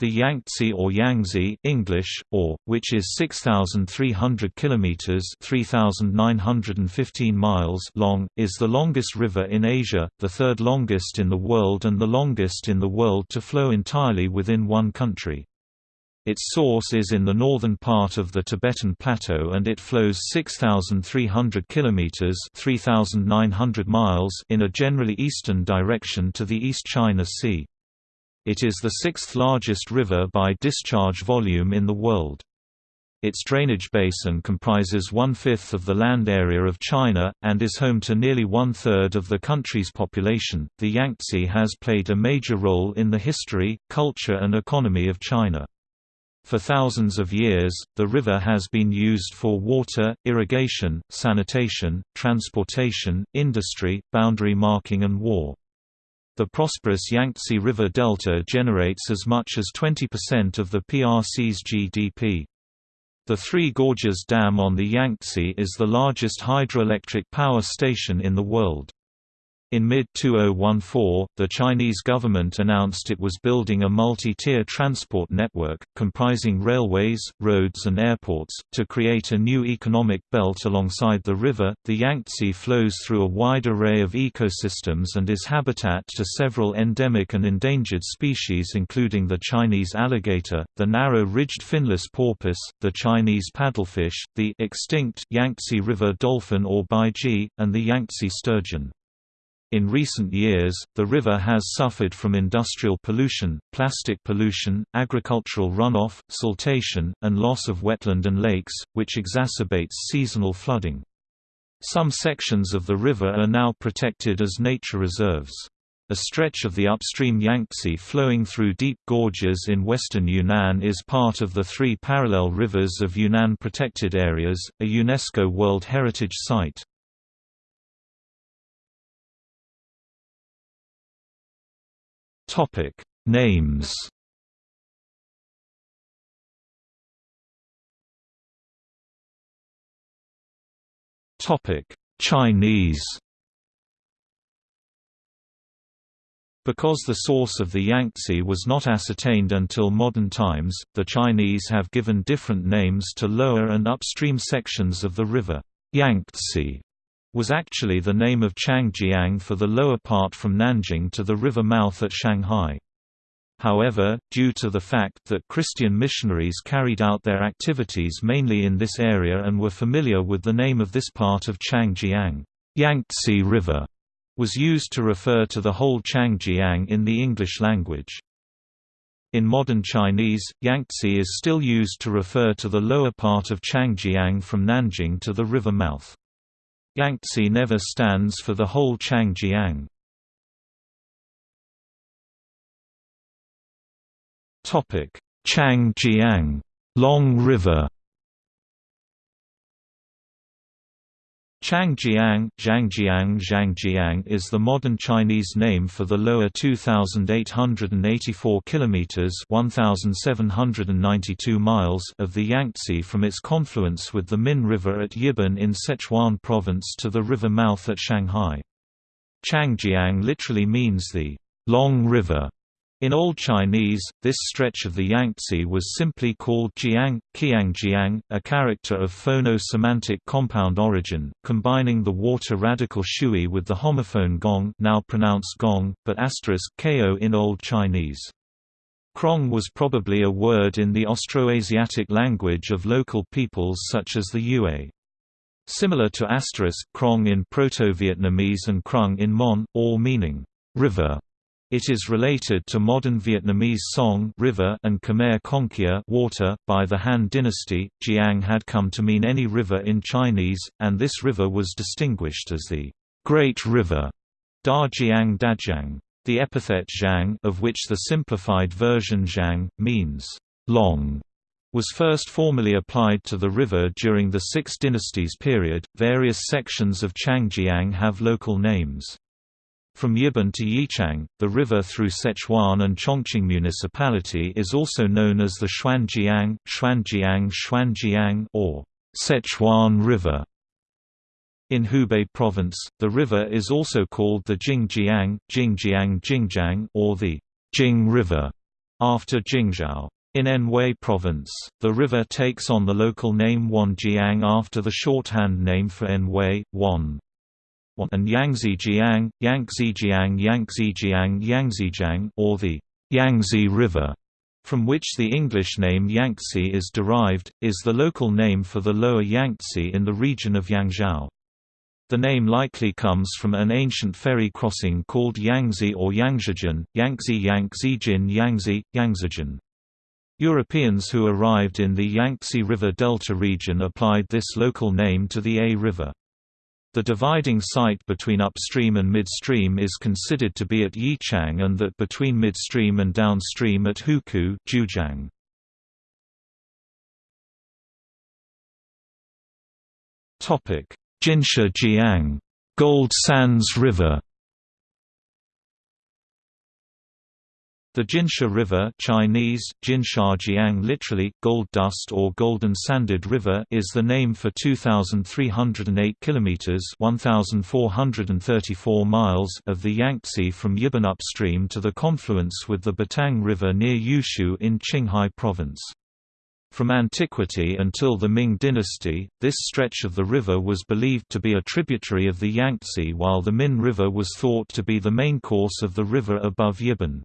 The Yangtze or Yangtze English, or, which is 6,300 kilometers (3,915 miles) long, is the longest river in Asia, the third longest in the world and the longest in the world to flow entirely within one country. Its source is in the northern part of the Tibetan Plateau and it flows 6,300 kilometers (3,900 miles) in a generally eastern direction to the East China Sea. It is the sixth largest river by discharge volume in the world. Its drainage basin comprises one-fifth of the land area of China, and is home to nearly one-third of the country's population. The Yangtze has played a major role in the history, culture and economy of China. For thousands of years, the river has been used for water, irrigation, sanitation, transportation, industry, boundary marking and war. The prosperous Yangtze River Delta generates as much as 20% of the PRC's GDP. The Three Gorges Dam on the Yangtze is the largest hydroelectric power station in the world. In mid-2014, the Chinese government announced it was building a multi-tier transport network, comprising railways, roads and airports, to create a new economic belt alongside the river. The Yangtze flows through a wide array of ecosystems and is habitat to several endemic and endangered species including the Chinese alligator, the narrow-ridged finless porpoise, the Chinese paddlefish, the extinct Yangtze River dolphin or baiji, and the Yangtze sturgeon. In recent years, the river has suffered from industrial pollution, plastic pollution, agricultural runoff, siltation, and loss of wetland and lakes, which exacerbates seasonal flooding. Some sections of the river are now protected as nature reserves. A stretch of the upstream Yangtze flowing through deep gorges in western Yunnan is part of the three parallel rivers of Yunnan Protected Areas, a UNESCO World Heritage Site. Topic. Names. Topic. Chinese. Because the source of the Yangtze was not ascertained until modern times, the Chinese have given different names to lower and upstream sections of the river. Yangtze was actually the name of Changjiang for the lower part from Nanjing to the river mouth at Shanghai. However, due to the fact that Christian missionaries carried out their activities mainly in this area and were familiar with the name of this part of Changjiang, Yangtze River was used to refer to the whole Changjiang in the English language. In modern Chinese, Yangtze is still used to refer to the lower part of Changjiang from Nanjing to the river mouth. Yangtze never stands for the whole Changjiang. Changjiang Long River Changjiang Zhangjiang Zhangjiang is the modern Chinese name for the lower 2884 kilometers 1792 miles of the Yangtze from its confluence with the Min River at Yibin in Sichuan province to the river mouth at Shanghai. Changjiang literally means the long river in Old Chinese, this stretch of the Yangtze was simply called Jiang, Qiangjiang, a character of phono-semantic compound origin, combining the water radical shui with the homophone gong now pronounced gong, but asterisk ko in Old Chinese. Krong was probably a word in the Austroasiatic language of local peoples such as the Yue. Similar to asterisk krong in Proto-Vietnamese and krung in Mon, all meaning river. It is related to modern Vietnamese song river and Khmer konkia water. By the Han dynasty, Jiang had come to mean any river in Chinese, and this river was distinguished as the Great River, Da Jiang Dajiang. The epithet Zhang, of which the simplified version Zhang means long, was first formally applied to the river during the Six Dynasties period. Various sections of Changjiang have local names. From Yibin to Yichang, the river through Sichuan and Chongqing Municipality is also known as the Xuanjiang, Xuanjiang Xuanjiang or Sichuan River. In Hubei province, the river is also called the Jingjiang, Jingjiang Jingjiang or the Jing River. after Jingzhou. In Anhui Province, the river takes on the local name Wanjiang after the shorthand name for Anhui, Wan. And Yangtzejiang, Yangtzejiang, Yangtzejiang, Yangtzejiang, or the Yangtze River, from which the English name Yangtze is derived, is the local name for the lower Yangtze in the region of Yangzhou. The name likely comes from an ancient ferry crossing called Yangtze or Yangzhejin, Yangtze Yangtzejin Yangtze, Yangtzejin. Europeans who arrived in the Yangtze River Delta region applied this local name to the A River. The dividing site between upstream and midstream is considered to be at Yichang and that between midstream and downstream at Hukou Jiujiang. Jinsha Jiang Gold Sands River The Jinsha River Chinese, Jinshajiang literally, gold dust or golden sanded river is the name for 2,308 kilometers 1,434 miles of the Yangtze from Yibin upstream to the confluence with the Batang River near Yushu in Qinghai Province. From antiquity until the Ming dynasty, this stretch of the river was believed to be a tributary of the Yangtze while the Min River was thought to be the main course of the river above Yibin.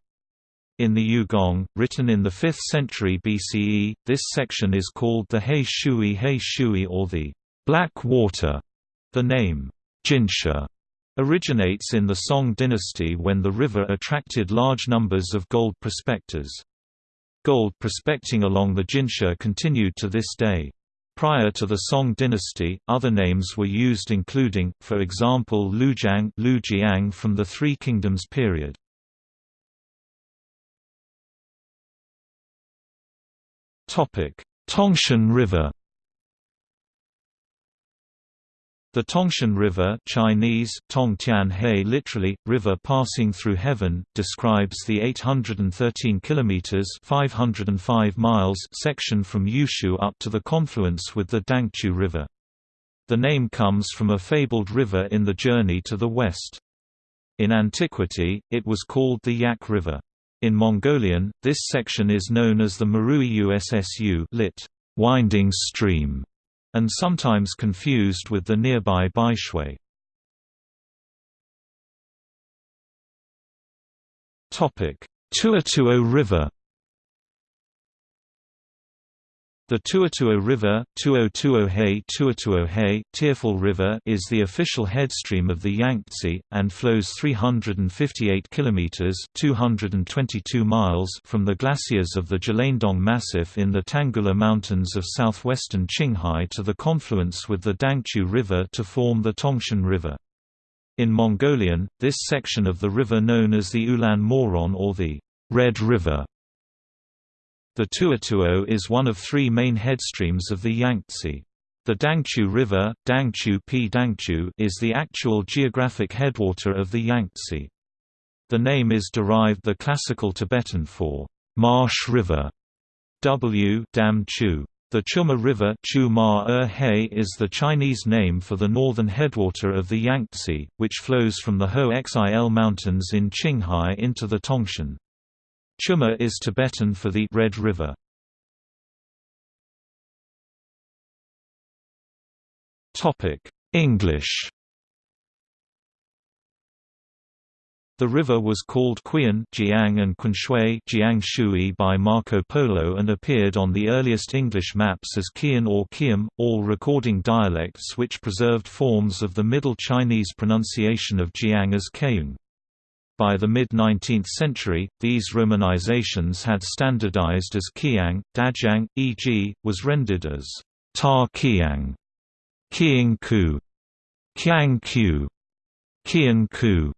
In the Yugong, written in the 5th century BCE, this section is called the He Shui He Shui or the Black Water. The name, Jinsha, originates in the Song dynasty when the river attracted large numbers of gold prospectors. Gold prospecting along the Jinsha continued to this day. Prior to the Song dynasty, other names were used including, for example Lujiang from the Three Kingdoms period. Tongshan River The Tongshan River Chinese, Tongtian literally, river passing through heaven, describes the 813 kilometers 505 miles section from Yushu up to the confluence with the Dangchu River. The name comes from a fabled river in the journey to the west. In antiquity, it was called the Yak River. In Mongolian, this section is known as the Marui Ussu lit. winding stream, and sometimes confused with the nearby Baishui. Tuotuo River The Tuotuo River Tuotuohe Tuotuohe Tearful River is the official headstream of the Yangtze, and flows 358 kilometers 222 miles from the glaciers of the Geladaindong Massif in the Tanggula Mountains of southwestern Qinghai to the confluence with the Dangchu River to form the Tongshan River. In Mongolian, this section of the river known as the Ulan Moron or the Red River the Tuotuo is one of three main headstreams of the Yangtze. The Dangchu River Dangchu P. Dangchu is the actual geographic headwater of the Yangtze. The name is derived the classical Tibetan for marsh river W Dam Chu. The Chuma River -er is the Chinese name for the northern headwater of the Yangtze, which flows from the Hoh Xil Mountains in Qinghai into the Tongshan. Chuma is Tibetan for the Red River. Topic: English. The river was called Qian Jiang and Qunshui Jiang Shui by Marco Polo and appeared on the earliest English maps as Qian or Qiam, all recording dialects which preserved forms of the Middle Chinese pronunciation of Jiang as Keung. By the mid-19th century, these romanizations had standardized as Qiang, Dajiang, e.g., was rendered as Ta Qiang, Qiang Ku, Qiang Qiu, Qian Ku,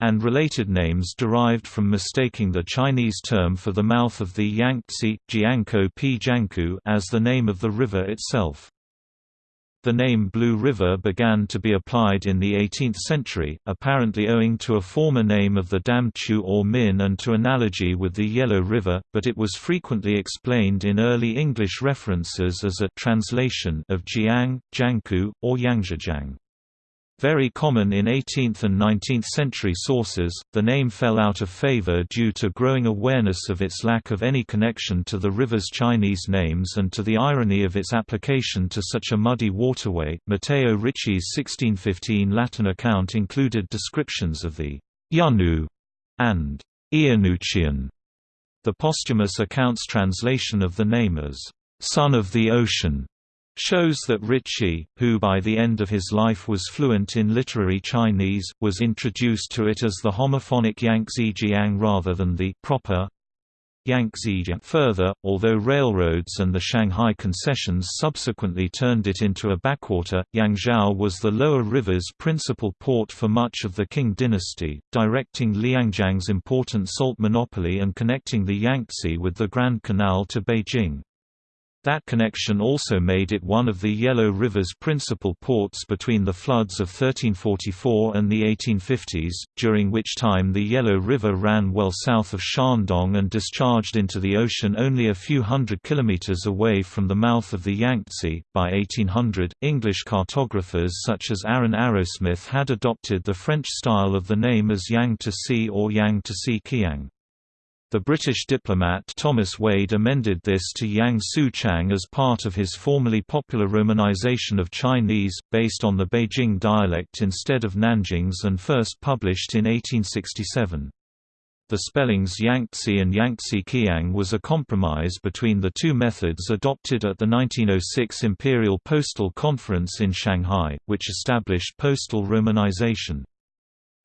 and related names derived from mistaking the Chinese term for the mouth of the Yangtze, Jiangkou as the name of the river itself. The name Blue River began to be applied in the 18th century, apparently owing to a former name of the Dam Chu or Min and to analogy with the Yellow River, but it was frequently explained in early English references as a translation of Jiang, Jiangku, or Yangzhejang. Very common in 18th and 19th century sources, the name fell out of favor due to growing awareness of its lack of any connection to the river's Chinese names and to the irony of its application to such a muddy waterway. Matteo Ricci's 1615 Latin account included descriptions of the Yanu and Iannuccian. The posthumous account's translation of the name as son of the ocean shows that Ricci, who by the end of his life was fluent in literary Chinese, was introduced to it as the homophonic Yangtze Jiang rather than the proper Yangtze. Further, although railroads and the Shanghai concessions subsequently turned it into a backwater, Yangzhou was the lower river's principal port for much of the Qing dynasty, directing Liangjiang's important salt monopoly and connecting the Yangtze with the Grand Canal to Beijing. That connection also made it one of the Yellow River's principal ports between the floods of 1344 and the 1850s, during which time the Yellow River ran well south of Shandong and discharged into the ocean only a few hundred kilometers away from the mouth of the Yangtze. By 1800, English cartographers such as Aaron Arrowsmith had adopted the French style of the name as Yang to Sea or Yang to Sea Kiang. The British diplomat Thomas Wade amended this to Yang Su Chang as part of his formerly popular romanization of Chinese, based on the Beijing dialect instead of Nanjing's and first published in 1867. The spellings Yangtze and Yangtze Kiang was a compromise between the two methods adopted at the 1906 Imperial Postal Conference in Shanghai, which established postal romanization.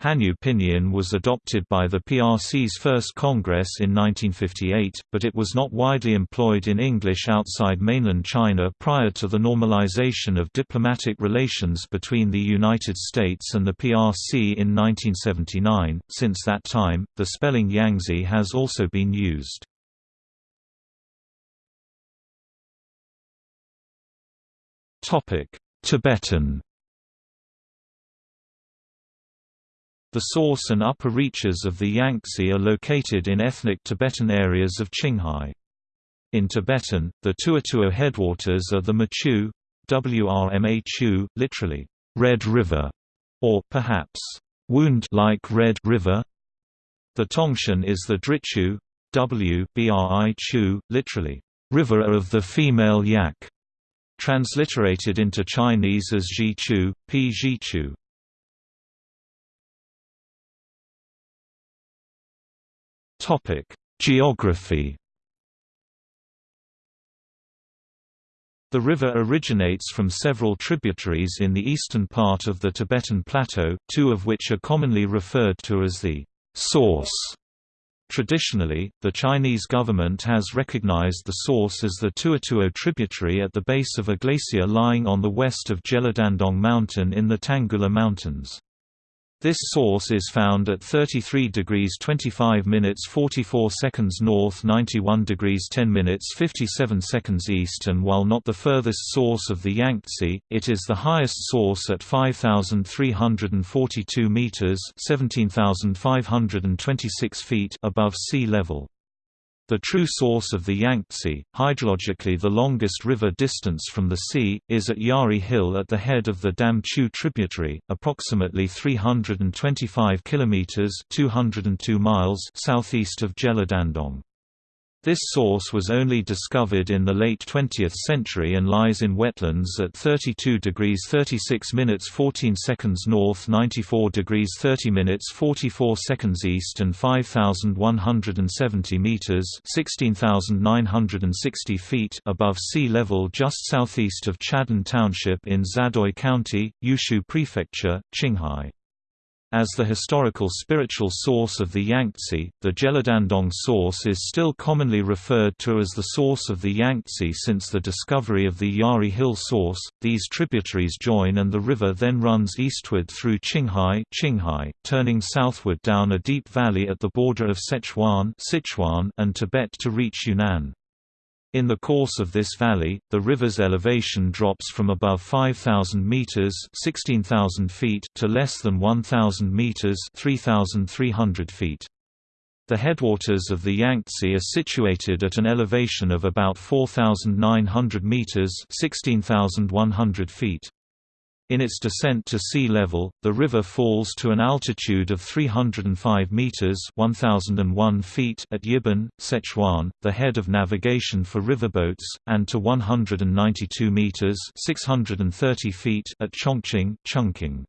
Hanyu Pinyin was adopted by the PRC's first Congress in 1958, but it was not widely employed in English outside mainland China prior to the normalization of diplomatic relations between the United States and the PRC in 1979. Since that time, the spelling Yangtze has also been used. Tibetan The source and upper reaches of the Yangtze are located in ethnic Tibetan areas of Qinghai. In Tibetan, the Tuotuo headwaters are the Machu, Wrmhu, literally, Red River, or perhaps, wound-like Red River. The Tongshan is the Drichu, W Chu, literally, River of the Female Yak, transliterated into Chinese as Zhichu, P Zhichu. Topic: Geography. The river originates from several tributaries in the eastern part of the Tibetan Plateau, two of which are commonly referred to as the source. Traditionally, the Chinese government has recognized the source as the Tuotuo tributary at the base of a glacier lying on the west of Geladaindong Mountain in the Tanggula Mountains. This source is found at 33 degrees 25 minutes 44 seconds north 91 degrees 10 minutes 57 seconds east and while not the furthest source of the Yangtze, it is the highest source at 5,342 meters 17,526 feet above sea level. The true source of the Yangtze, hydrologically the longest river distance from the sea, is at Yari Hill at the head of the Damchu tributary, approximately 325 kilometers (202 miles) southeast of Geladaindong. This source was only discovered in the late 20th century and lies in wetlands at 32 degrees 36 minutes 14 seconds north 94 degrees 30 minutes 44 seconds east and 5,170 meters 16,960 feet above sea level just southeast of Chadan Township in Zadoi County, Yushu Prefecture, Qinghai. As the historical spiritual source of the Yangtze, the Geladaindong source is still commonly referred to as the source of the Yangtze since the discovery of the Yari Hill source. These tributaries join and the river then runs eastward through Qinghai, Qinghai turning southward down a deep valley at the border of Sichuan, Sichuan and Tibet to reach Yunnan. In the course of this valley, the river's elevation drops from above 5,000 meters (16,000 feet) to less than 1,000 meters (3,300 feet). The headwaters of the Yangtze are situated at an elevation of about 4,900 meters (16,100 feet). In its descent to sea level, the river falls to an altitude of 305 meters (1001 feet) at Yibin, Sichuan, the head of navigation for riverboats, and to 192 meters (630 feet) at Chongqing, Chungking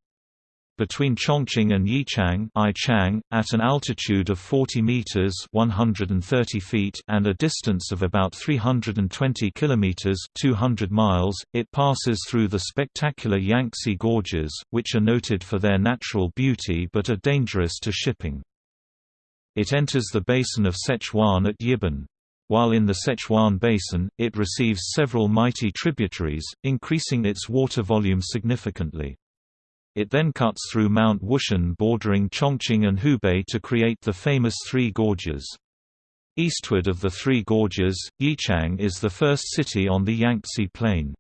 between Chongqing and Yichang Yichang, at an altitude of 40 meters 130 feet and a distance of about 320 kilometers 200 miles, it passes through the spectacular Yangtze Gorges, which are noted for their natural beauty but are dangerous to shipping. It enters the basin of Sichuan at Yibin. While in the Sichuan Basin, it receives several mighty tributaries, increasing its water volume significantly. It then cuts through Mount Wushan bordering Chongqing and Hubei to create the famous Three Gorges. Eastward of the Three Gorges, Yichang is the first city on the Yangtze Plain.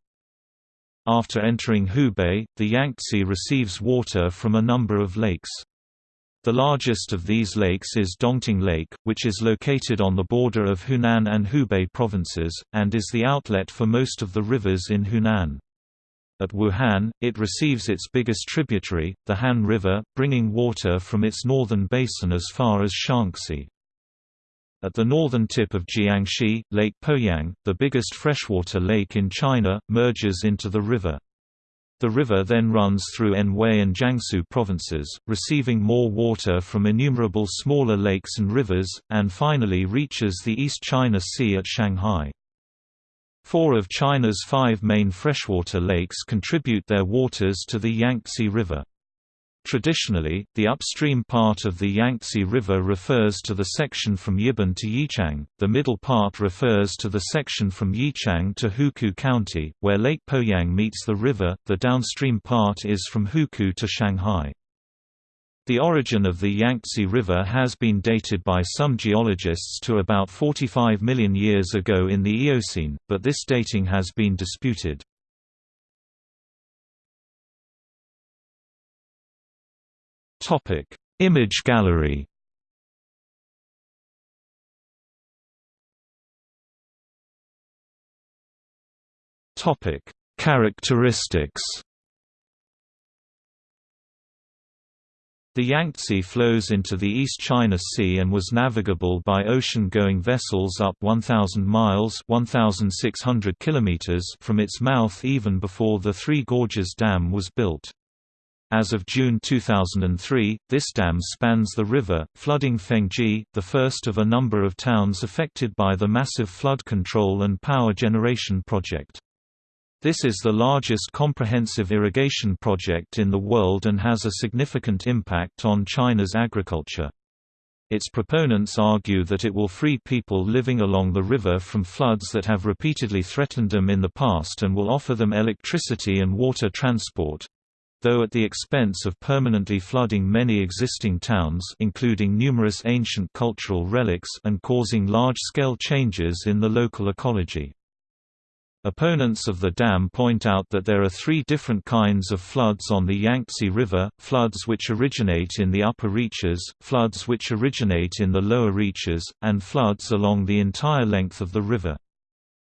After entering Hubei, the Yangtze receives water from a number of lakes. The largest of these lakes is Dongting Lake, which is located on the border of Hunan and Hubei provinces, and is the outlet for most of the rivers in Hunan. At Wuhan, it receives its biggest tributary, the Han River, bringing water from its northern basin as far as Shaanxi. At the northern tip of Jiangxi, Lake Poyang, the biggest freshwater lake in China, merges into the river. The river then runs through Anhui and Jiangsu provinces, receiving more water from innumerable smaller lakes and rivers, and finally reaches the East China Sea at Shanghai. Four of China's five main freshwater lakes contribute their waters to the Yangtze River. Traditionally, the upstream part of the Yangtze River refers to the section from Yibin to Yichang, the middle part refers to the section from Yichang to Hukou County, where Lake Poyang meets the river, the downstream part is from Hukou to Shanghai. The origin of the Yangtze River has been dated by some geologists to about 45 million years ago in the Eocene, but this dating has been disputed. Image gallery Characteristics The Yangtze flows into the East China Sea and was navigable by ocean-going vessels up 1,000 miles 1,600 kilometers from its mouth even before the Three Gorges Dam was built. As of June 2003, this dam spans the river, flooding Fengjie, the first of a number of towns affected by the massive flood control and power generation project. This is the largest comprehensive irrigation project in the world and has a significant impact on China's agriculture. Its proponents argue that it will free people living along the river from floods that have repeatedly threatened them in the past and will offer them electricity and water transport though at the expense of permanently flooding many existing towns including numerous ancient cultural relics and causing large-scale changes in the local ecology. Opponents of the dam point out that there are three different kinds of floods on the Yangtze River, floods which originate in the upper reaches, floods which originate in the lower reaches, and floods along the entire length of the river.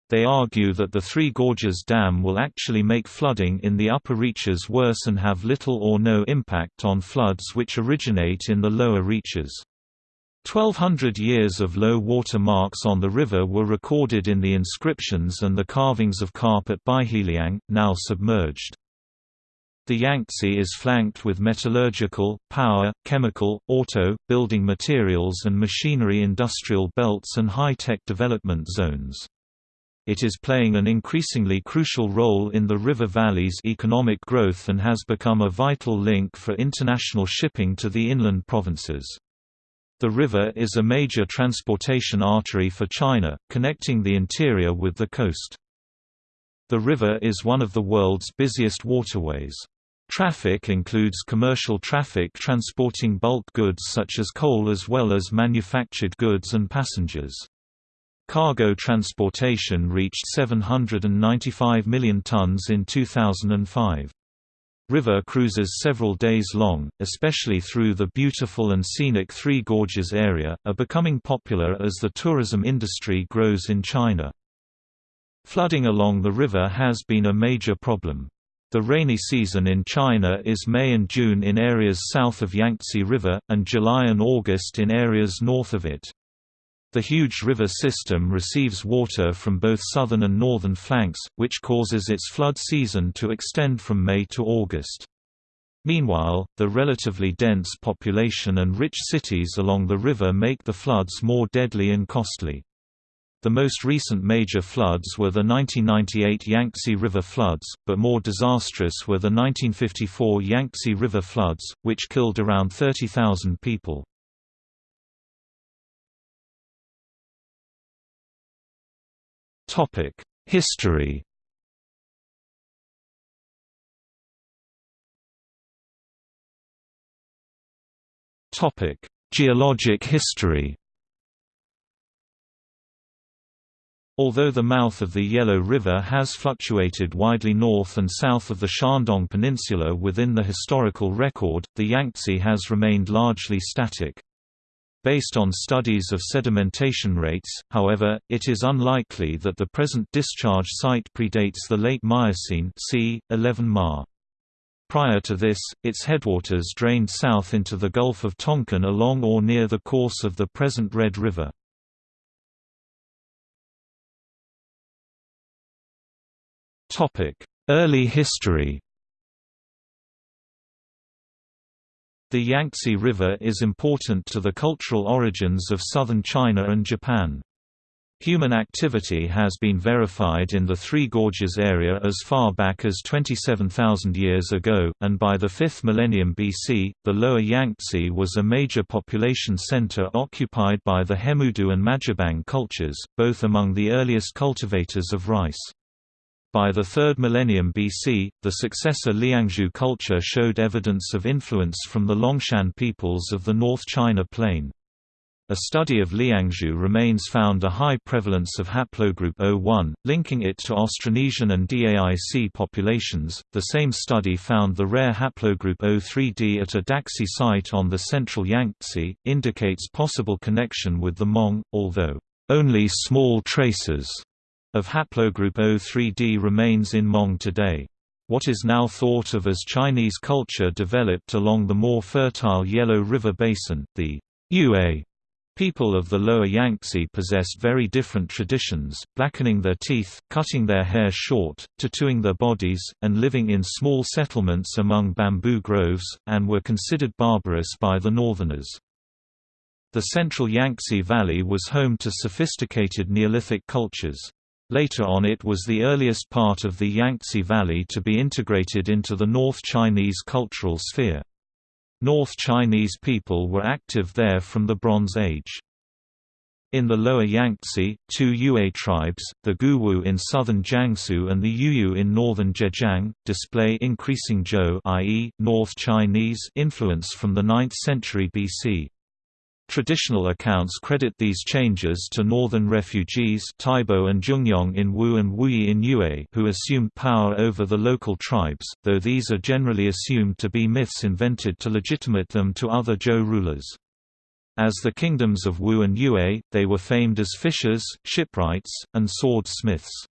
They argue that the Three Gorges Dam will actually make flooding in the upper reaches worse and have little or no impact on floods which originate in the lower reaches. 1200 years of low water marks on the river were recorded in the inscriptions and the carvings of carp at Baiheliang, now submerged. The Yangtze is flanked with metallurgical, power, chemical, auto, building materials and machinery industrial belts and high-tech development zones. It is playing an increasingly crucial role in the river valley's economic growth and has become a vital link for international shipping to the inland provinces. The river is a major transportation artery for China, connecting the interior with the coast. The river is one of the world's busiest waterways. Traffic includes commercial traffic transporting bulk goods such as coal as well as manufactured goods and passengers. Cargo transportation reached 795 million tons in 2005. River cruises several days long, especially through the beautiful and scenic Three Gorges area, are becoming popular as the tourism industry grows in China. Flooding along the river has been a major problem. The rainy season in China is May and June in areas south of Yangtze River, and July and August in areas north of it. The huge river system receives water from both southern and northern flanks, which causes its flood season to extend from May to August. Meanwhile, the relatively dense population and rich cities along the river make the floods more deadly and costly. The most recent major floods were the 1998 Yangtze River floods, but more disastrous were the 1954 Yangtze River floods, which killed around 30,000 people. History Topic: Geologic history Although the mouth of the Yellow River has fluctuated widely north and south of the Shandong Peninsula within the historical record, the Yangtze has remained largely static. Based on studies of sedimentation rates, however, it is unlikely that the present discharge site predates the late Miocene c. 11 Ma. Prior to this, its headwaters drained south into the Gulf of Tonkin along or near the course of the present Red River. Early history The Yangtze River is important to the cultural origins of southern China and Japan. Human activity has been verified in the Three Gorges area as far back as 27,000 years ago, and by the 5th millennium BC, the lower Yangtze was a major population center occupied by the Hemudu and Majiabang cultures, both among the earliest cultivators of rice. By the 3rd millennium BC, the successor Liangzhu culture showed evidence of influence from the Longshan peoples of the North China Plain. A study of Liangzhu remains found a high prevalence of haplogroup O1, linking it to Austronesian and DAIC populations. The same study found the rare haplogroup O3D at a Daxi site on the central Yangtze, indicates possible connection with the Hmong, although only small traces of haplogroup O3d remains in Hmong today. What is now thought of as Chinese culture developed along the more fertile Yellow River Basin, the Yue People of the lower Yangtze possessed very different traditions, blackening their teeth, cutting their hair short, tattooing their bodies, and living in small settlements among bamboo groves, and were considered barbarous by the northerners. The central Yangtze Valley was home to sophisticated Neolithic cultures. Later on it was the earliest part of the Yangtze Valley to be integrated into the North Chinese cultural sphere. North Chinese people were active there from the Bronze Age. In the lower Yangtze, two Yue tribes, the Guwu in southern Jiangsu and the Yuyu in northern Zhejiang, display increasing Zhou i.e., North Chinese influence from the 9th century BC. Traditional accounts credit these changes to northern refugees Taibo and Zhongyong in Wu and Wuyi in Yue who assumed power over the local tribes, though these are generally assumed to be myths invented to legitimate them to other Zhou rulers. As the kingdoms of Wu and Yue, they were famed as fishers, shipwrights, and sword-smiths.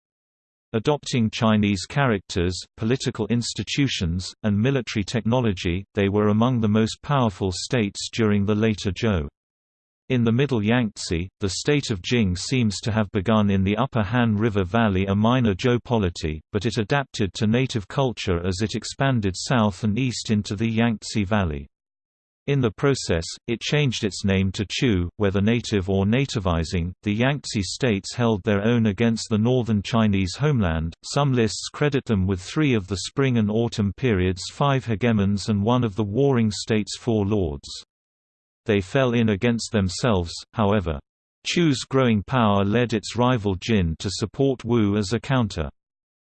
Adopting Chinese characters, political institutions, and military technology, they were among the most powerful states during the later Zhou. In the Middle Yangtze, the state of Jing seems to have begun in the upper Han River Valley a minor Zhou polity, but it adapted to native culture as it expanded south and east into the Yangtze Valley. In the process, it changed its name to Chu, whether native or nativizing. The Yangtze states held their own against the northern Chinese homeland. Some lists credit them with three of the spring and autumn periods' five hegemons and one of the warring states' four lords. They fell in against themselves, however. Chu's growing power led its rival Jin to support Wu as a counter.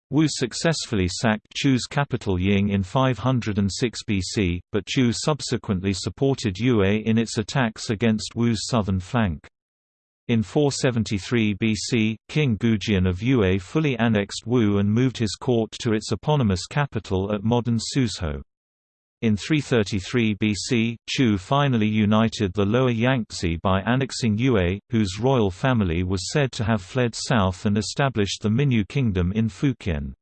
Wu successfully sacked Chu's capital Ying in 506 BC, but Chu subsequently supported Yue in its attacks against Wu's southern flank. In 473 BC, King Goujian of Yue fully annexed Wu and moved his court to its eponymous capital at modern Suzhou. In 333 BC, Chu finally united the lower Yangtze by annexing Yue, whose royal family was said to have fled south and established the Minyue kingdom in Fujian.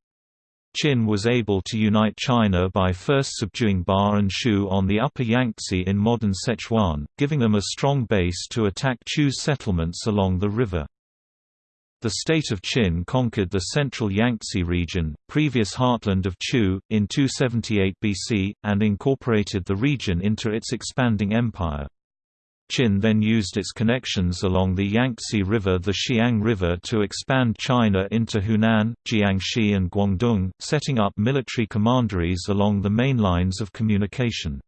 Qin was able to unite China by first subduing Ba and Shu on the upper Yangtze in modern Sichuan, giving them a strong base to attack Chu's settlements along the river. The state of Qin conquered the central Yangtze region, previous heartland of Chu, in 278 BC, and incorporated the region into its expanding empire. Qin then used its connections along the Yangtze River the Xiang River to expand China into Hunan, Jiangxi and Guangdong, setting up military commanderies along the main lines of communication.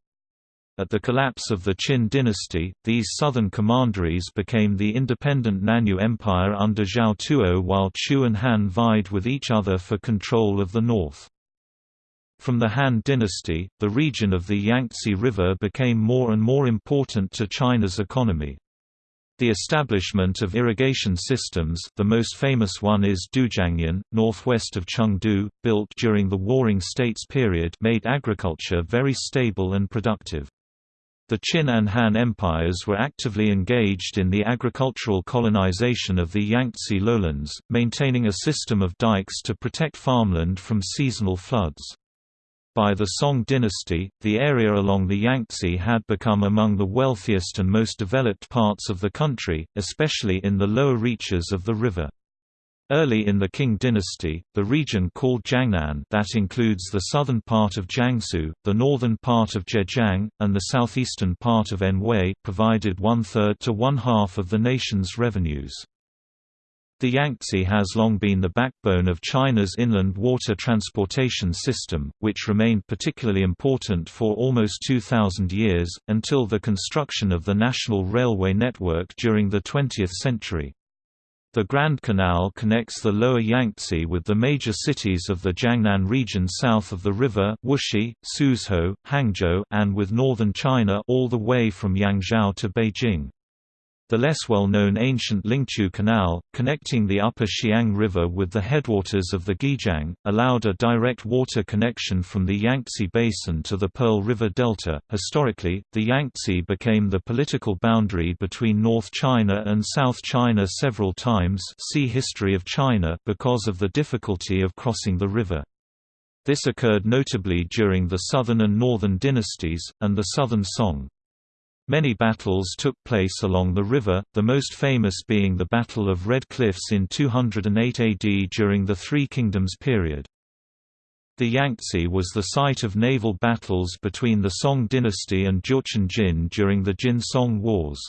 At the collapse of the Qin dynasty, these southern commanderies became the independent Nanyue Empire under Zhao Tuo while Chu and Han vied with each other for control of the north. From the Han dynasty, the region of the Yangtze River became more and more important to China's economy. The establishment of irrigation systems the most famous one is Dujiangyan, northwest of Chengdu, built during the Warring States period made agriculture very stable and productive. The Qin and Han empires were actively engaged in the agricultural colonization of the Yangtze lowlands, maintaining a system of dikes to protect farmland from seasonal floods. By the Song dynasty, the area along the Yangtze had become among the wealthiest and most developed parts of the country, especially in the lower reaches of the river. Early in the Qing dynasty, the region called Jiangnan that includes the southern part of Jiangsu, the northern part of Zhejiang, and the southeastern part of Anhui provided one-third to one-half of the nation's revenues. The Yangtze has long been the backbone of China's inland water transportation system, which remained particularly important for almost 2,000 years, until the construction of the national railway network during the 20th century. The Grand Canal connects the lower Yangtze with the major cities of the Jiangnan region south of the river Wuxi, Suzhou, Hangzhou and with northern China all the way from Yangzhou to Beijing. The less well-known ancient Lingqu Canal, connecting the upper Xiang River with the headwaters of the Guijiang, allowed a direct water connection from the Yangtze Basin to the Pearl River Delta. Historically, the Yangtze became the political boundary between North China and South China several times see History of China because of the difficulty of crossing the river. This occurred notably during the Southern and Northern dynasties, and the Southern Song. Many battles took place along the river, the most famous being the Battle of Red Cliffs in 208 AD during the Three Kingdoms period. The Yangtze was the site of naval battles between the Song dynasty and Jurchen Jin during the Jin-Song Wars.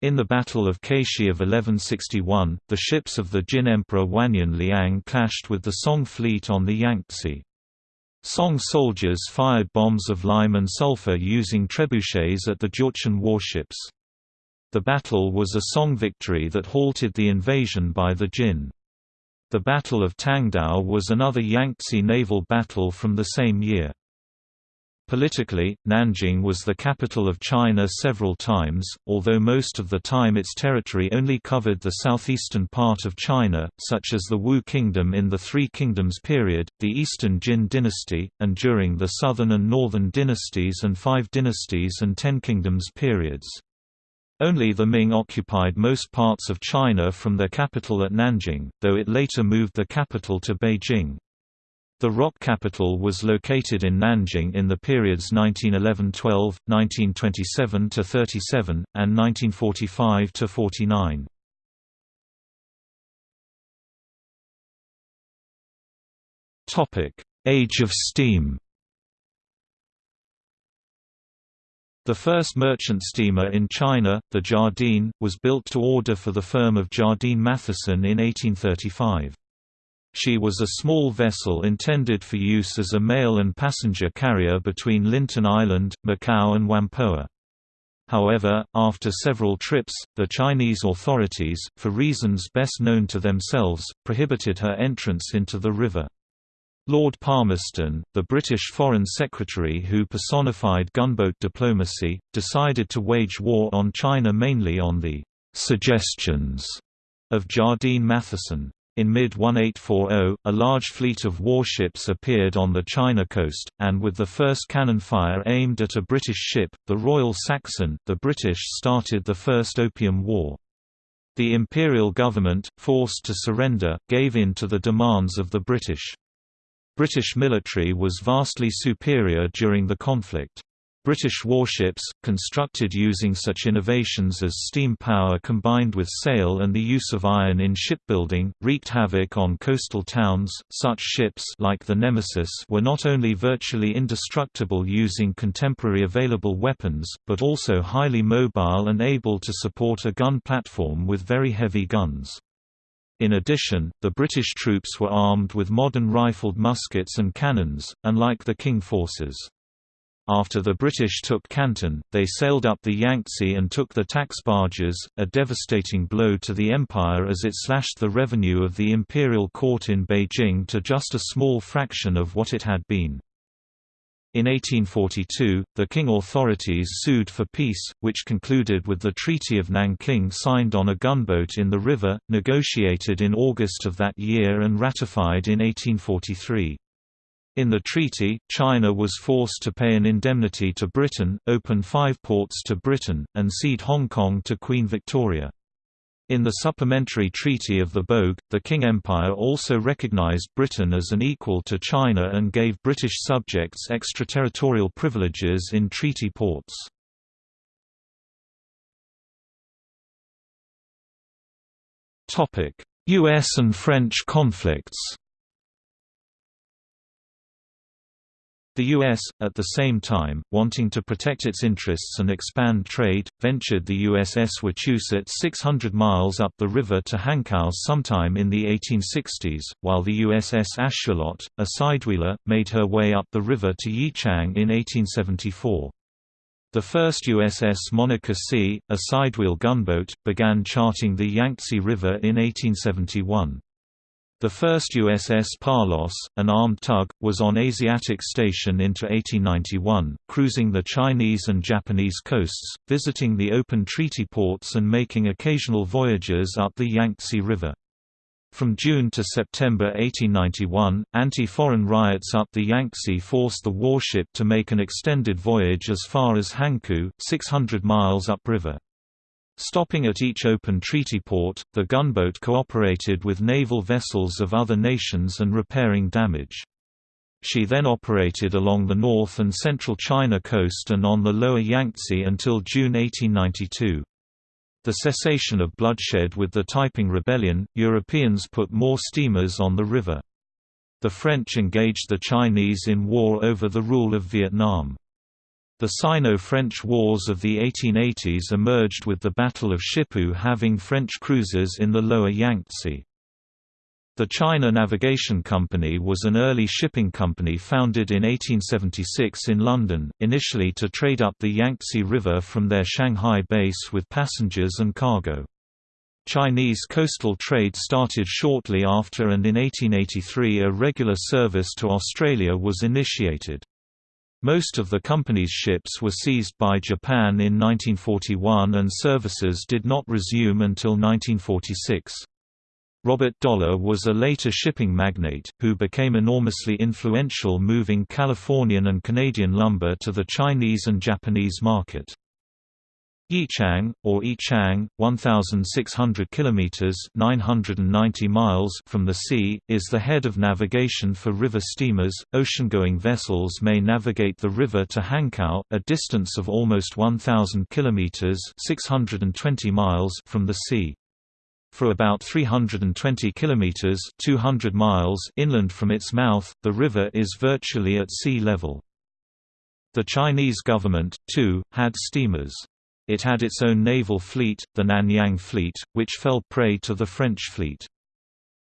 In the Battle of Keishi of 1161, the ships of the Jin Emperor Wanyan Liang clashed with the Song fleet on the Yangtze. Song soldiers fired bombs of lime and sulfur using trebuchets at the Jurchen warships. The battle was a Song victory that halted the invasion by the Jin. The Battle of Tangdao was another Yangtze naval battle from the same year. Politically, Nanjing was the capital of China several times, although most of the time its territory only covered the southeastern part of China, such as the Wu Kingdom in the Three Kingdoms period, the Eastern Jin dynasty, and during the Southern and Northern dynasties and Five Dynasties and Ten Kingdoms periods. Only the Ming occupied most parts of China from their capital at Nanjing, though it later moved the capital to Beijing. The ROC capital was located in Nanjing in the periods 1911–12, 1927–37, and 1945–49. Age of steam The first merchant steamer in China, the Jardine, was built to order for the firm of Jardine Matheson in 1835. She was a small vessel intended for use as a mail and passenger carrier between Lintin Island, Macau and Whampoa. However, after several trips, the Chinese authorities, for reasons best known to themselves, prohibited her entrance into the river. Lord Palmerston, the British Foreign Secretary who personified gunboat diplomacy, decided to wage war on China mainly on the «suggestions» of Jardine Matheson. In mid-1840, a large fleet of warships appeared on the China coast, and with the first cannon fire aimed at a British ship, the Royal Saxon, the British started the First Opium War. The imperial government, forced to surrender, gave in to the demands of the British. British military was vastly superior during the conflict. British warships, constructed using such innovations as steam power combined with sail and the use of iron in shipbuilding, wreaked havoc on coastal towns. Such ships like the Nemesis were not only virtually indestructible using contemporary available weapons, but also highly mobile and able to support a gun platform with very heavy guns. In addition, the British troops were armed with modern rifled muskets and cannons, unlike the King forces. After the British took Canton, they sailed up the Yangtze and took the tax barges, a devastating blow to the empire as it slashed the revenue of the imperial court in Beijing to just a small fraction of what it had been. In 1842, the Qing authorities sued for peace, which concluded with the Treaty of Nanking signed on a gunboat in the river, negotiated in August of that year and ratified in 1843. In the treaty, China was forced to pay an indemnity to Britain, open five ports to Britain, and cede Hong Kong to Queen Victoria. In the Supplementary Treaty of the Bogue, the Qing Empire also recognized Britain as an equal to China and gave British subjects extraterritorial privileges in treaty ports. U.S. and French conflicts The U.S., at the same time, wanting to protect its interests and expand trade, ventured the USS Wachusett 600 miles up the river to Hankow sometime in the 1860s, while the USS Ashuelot, a sidewheeler, made her way up the river to Yichang in 1874. The first USS Monocacy, a sidewheel gunboat, began charting the Yangtze River in 1871. The first USS Palos, an armed tug, was on Asiatic station into 1891, cruising the Chinese and Japanese coasts, visiting the open treaty ports and making occasional voyages up the Yangtze River. From June to September 1891, anti-foreign riots up the Yangtze forced the warship to make an extended voyage as far as Hankou, 600 miles upriver. Stopping at each open treaty port, the gunboat cooperated with naval vessels of other nations and repairing damage. She then operated along the north and central China coast and on the lower Yangtze until June 1892. The cessation of bloodshed with the Taiping Rebellion, Europeans put more steamers on the river. The French engaged the Chinese in war over the rule of Vietnam. The Sino-French Wars of the 1880s emerged with the Battle of Shipu having French cruisers in the lower Yangtze. The China Navigation Company was an early shipping company founded in 1876 in London, initially to trade up the Yangtze River from their Shanghai base with passengers and cargo. Chinese coastal trade started shortly after and in 1883 a regular service to Australia was initiated. Most of the company's ships were seized by Japan in 1941 and services did not resume until 1946. Robert Dollar was a later shipping magnate, who became enormously influential moving Californian and Canadian lumber to the Chinese and Japanese market. Yichang, or Yichang, 1,600 kilometers (990 miles) from the sea, is the head of navigation for river steamers. Oceangoing vessels may navigate the river to Hankow, a distance of almost 1,000 kilometers (620 miles) from the sea. For about 320 kilometers (200 miles) inland from its mouth, the river is virtually at sea level. The Chinese government, too, had steamers. It had its own naval fleet, the Nanyang Fleet, which fell prey to the French fleet.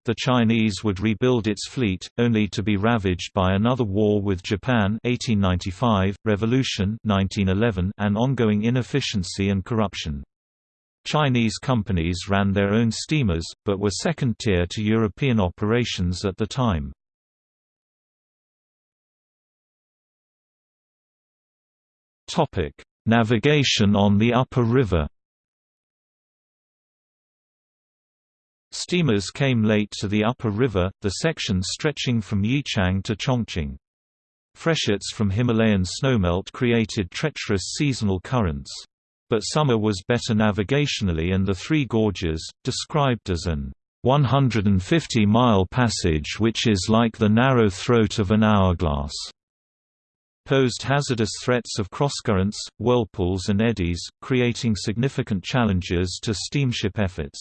The Chinese would rebuild its fleet, only to be ravaged by another war with Japan 1895, revolution 1911, and ongoing inefficiency and corruption. Chinese companies ran their own steamers, but were second-tier to European operations at the time. Navigation on the upper river Steamers came late to the upper river, the section stretching from Yichang to Chongqing. Freshets from Himalayan snowmelt created treacherous seasonal currents. But summer was better navigationally and the Three Gorges, described as an 150-mile passage which is like the narrow throat of an hourglass posed hazardous threats of crosscurrents, whirlpools and eddies, creating significant challenges to steamship efforts.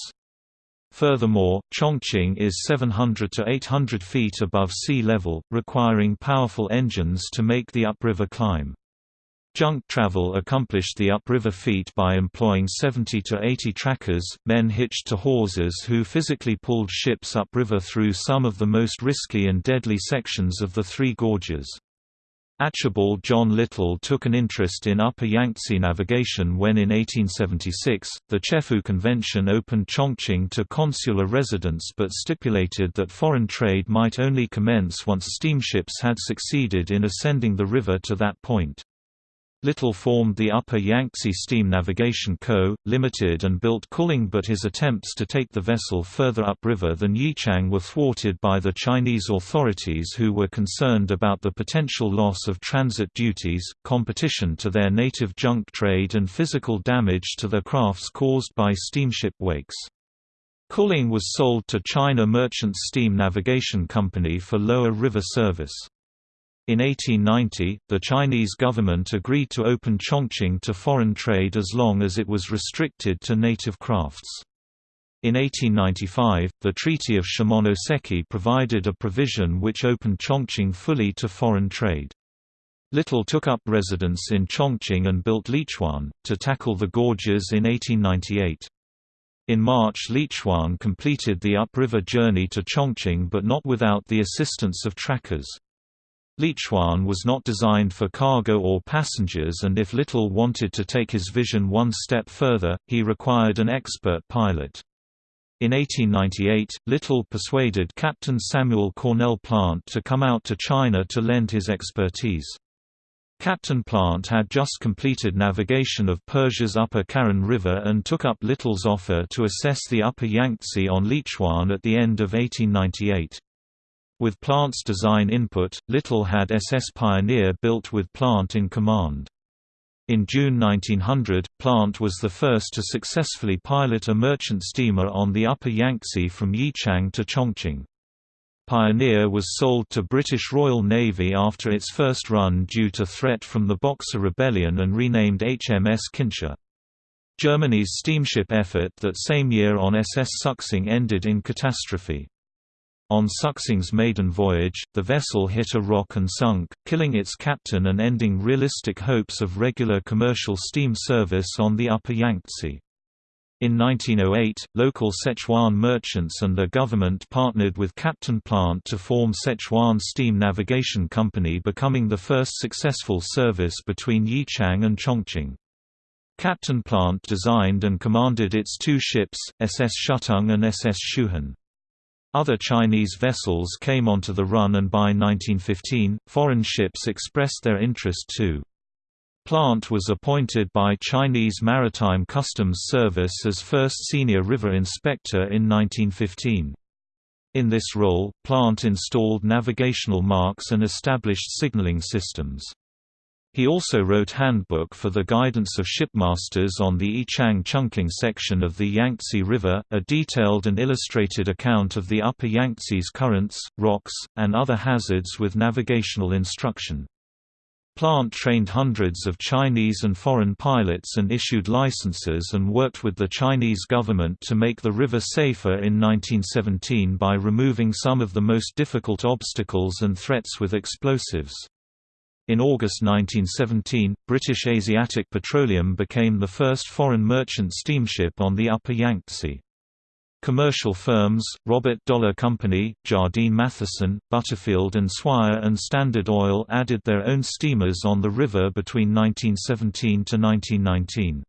Furthermore, Chongqing is 700 to 800 feet above sea level, requiring powerful engines to make the upriver climb. Junk travel accomplished the upriver feat by employing 70 to 80 trackers, men hitched to hawsers who physically pulled ships upriver through some of the most risky and deadly sections of the Three Gorges. Archibald John Little took an interest in Upper Yangtze navigation when in 1876, the Chefoo Convention opened Chongqing to consular residents but stipulated that foreign trade might only commence once steamships had succeeded in ascending the river to that point. Little formed the Upper Yangtze Steam Navigation Co., Limited and built Kuling but his attempts to take the vessel further upriver than Yichang were thwarted by the Chinese authorities who were concerned about the potential loss of transit duties, competition to their native junk trade and physical damage to their crafts caused by steamship wakes. Kuling was sold to China Merchant Steam Navigation Company for lower river service. In 1890, the Chinese government agreed to open Chongqing to foreign trade as long as it was restricted to native crafts. In 1895, the Treaty of Shimonoseki provided a provision which opened Chongqing fully to foreign trade. Little took up residence in Chongqing and built Lichuan, to tackle the gorges in 1898. In March Lichuan completed the upriver journey to Chongqing but not without the assistance of trackers. Lichuan was not designed for cargo or passengers and if Little wanted to take his vision one step further, he required an expert pilot. In 1898, Little persuaded Captain Samuel Cornell Plant to come out to China to lend his expertise. Captain Plant had just completed navigation of Persia's upper Karun River and took up Little's offer to assess the upper Yangtze on Lichuan at the end of 1898. With Plant's design input, Little had SS Pioneer built with Plant in command. In June 1900, Plant was the first to successfully pilot a merchant steamer on the upper Yangtze from Yichang to Chongqing. Pioneer was sold to British Royal Navy after its first run due to threat from the Boxer Rebellion and renamed HMS Kinsha. Germany's steamship effort that same year on SS Suxing ended in catastrophe. On Suxing's maiden voyage, the vessel hit a rock and sunk, killing its captain and ending realistic hopes of regular commercial steam service on the upper Yangtze. In 1908, local Sichuan merchants and the government partnered with Captain Plant to form Sichuan Steam Navigation Company becoming the first successful service between Yichang and Chongqing. Captain Plant designed and commanded its two ships, SS Shutung and SS Shuhan. Other Chinese vessels came onto the run and by 1915, foreign ships expressed their interest too. Plant was appointed by Chinese Maritime Customs Service as first senior river inspector in 1915. In this role, Plant installed navigational marks and established signaling systems. He also wrote handbook for the guidance of shipmasters on the Yichang Chongqing section of the Yangtze River, a detailed and illustrated account of the upper Yangtze's currents, rocks, and other hazards with navigational instruction. Plant trained hundreds of Chinese and foreign pilots and issued licenses and worked with the Chinese government to make the river safer in 1917 by removing some of the most difficult obstacles and threats with explosives. In August 1917, British Asiatic Petroleum became the first foreign merchant steamship on the Upper Yangtze. Commercial firms, Robert Dollar Company, Jardine Matheson, Butterfield and Swire and Standard Oil added their own steamers on the river between 1917 to 1919.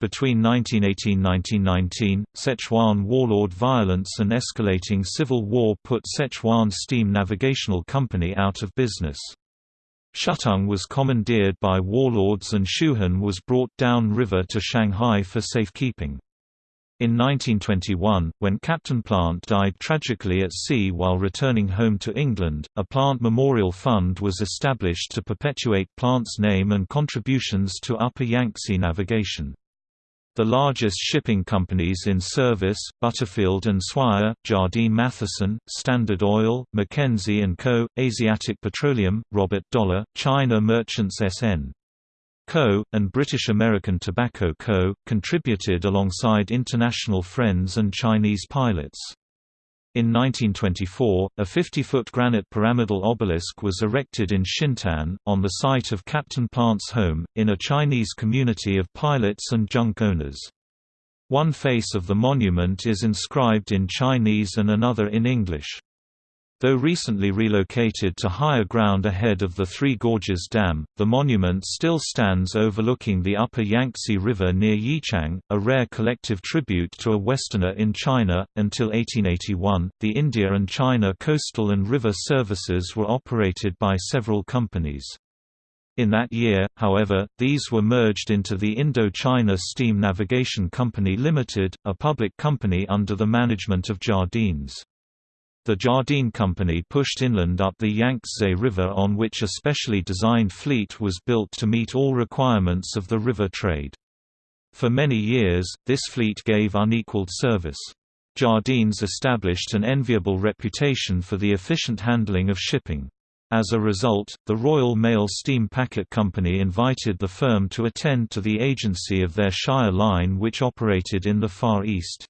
Between 1918–1919, Sichuan warlord violence and escalating civil war put Sichuan Steam Navigational Company out of business. Shutung was commandeered by warlords and Shuhan was brought down river to Shanghai for safekeeping. In 1921, when Captain Plant died tragically at sea while returning home to England, a Plant Memorial Fund was established to perpetuate Plant's name and contributions to Upper Yangtze navigation. The largest shipping companies in service, Butterfield and Swire, Jardine Matheson, Standard Oil, Mackenzie & Co., Asiatic Petroleum, Robert Dollar, China Merchants S.N. Co., and British American Tobacco Co., contributed alongside international friends and Chinese pilots. In 1924, a 50-foot granite pyramidal obelisk was erected in Xintan, on the site of Captain Plant's home, in a Chinese community of pilots and junk owners. One face of the monument is inscribed in Chinese and another in English. Though recently relocated to higher ground ahead of the Three Gorges Dam, the monument still stands overlooking the upper Yangtze River near Yichang, a rare collective tribute to a Westerner in China. Until 1881, the India and China coastal and river services were operated by several companies. In that year, however, these were merged into the Indo-China Steam Navigation Company Limited, a public company under the management of Jardines. The Jardine Company pushed inland up the Yangtze River on which a specially designed fleet was built to meet all requirements of the river trade. For many years, this fleet gave unequaled service. Jardines established an enviable reputation for the efficient handling of shipping. As a result, the Royal Mail Steam Packet Company invited the firm to attend to the agency of their Shire line which operated in the Far East.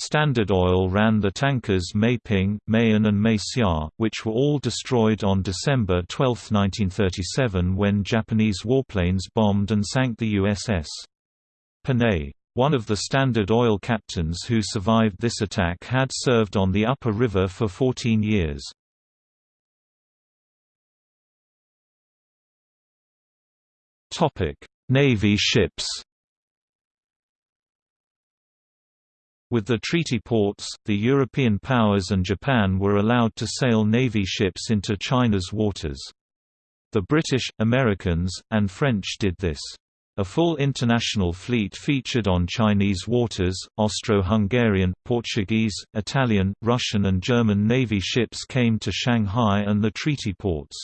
Standard Oil ran the tankers Meiping, Mayan and Meixia, which were all destroyed on December 12, 1937 when Japanese warplanes bombed and sank the USS Panay. One of the Standard Oil captains who survived this attack had served on the upper river for 14 years. Navy ships With the treaty ports, the European powers and Japan were allowed to sail Navy ships into China's waters. The British, Americans, and French did this. A full international fleet featured on Chinese waters, Austro-Hungarian, Portuguese, Italian, Russian and German Navy ships came to Shanghai and the treaty ports.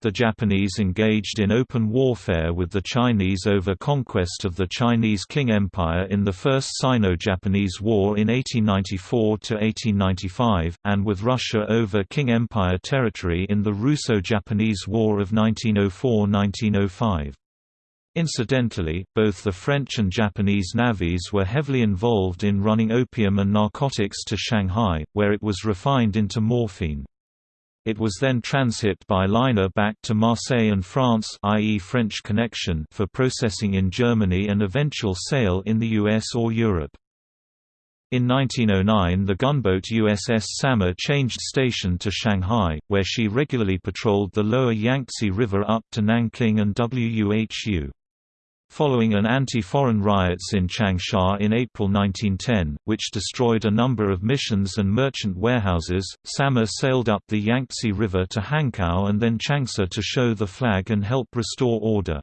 The Japanese engaged in open warfare with the Chinese over conquest of the Chinese Qing Empire in the First Sino-Japanese War in 1894–1895, and with Russia over Qing Empire territory in the Russo-Japanese War of 1904–1905. Incidentally, both the French and Japanese navies were heavily involved in running opium and narcotics to Shanghai, where it was refined into morphine. It was then transhit by liner back to Marseille and France i.e. French connection for processing in Germany and eventual sale in the US or Europe. In 1909 the gunboat USS Samar changed station to Shanghai, where she regularly patrolled the lower Yangtze River up to Nanking and Wuhu. Following an anti-foreign riots in Changsha in April 1910, which destroyed a number of missions and merchant warehouses, Samar sailed up the Yangtze River to Hankow and then Changsha to show the flag and help restore order.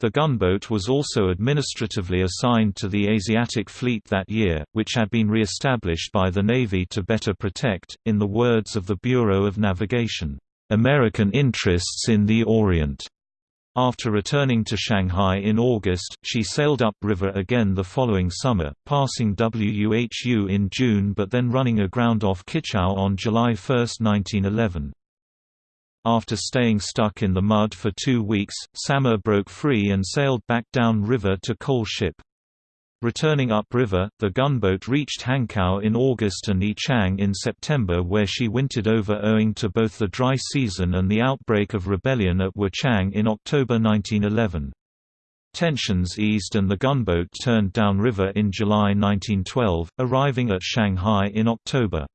The gunboat was also administratively assigned to the Asiatic Fleet that year, which had been re-established by the Navy to better protect, in the words of the Bureau of Navigation, "...American interests in the Orient." After returning to Shanghai in August, she sailed upriver again the following summer, passing WUHU in June but then running aground off Kichao on July 1, 1911. After staying stuck in the mud for two weeks, Samar broke free and sailed back down river to coal ship. Returning upriver, the gunboat reached Hankow in August and Yichang in September where she wintered over owing to both the dry season and the outbreak of rebellion at Wuchang in October 1911. Tensions eased and the gunboat turned downriver in July 1912, arriving at Shanghai in October.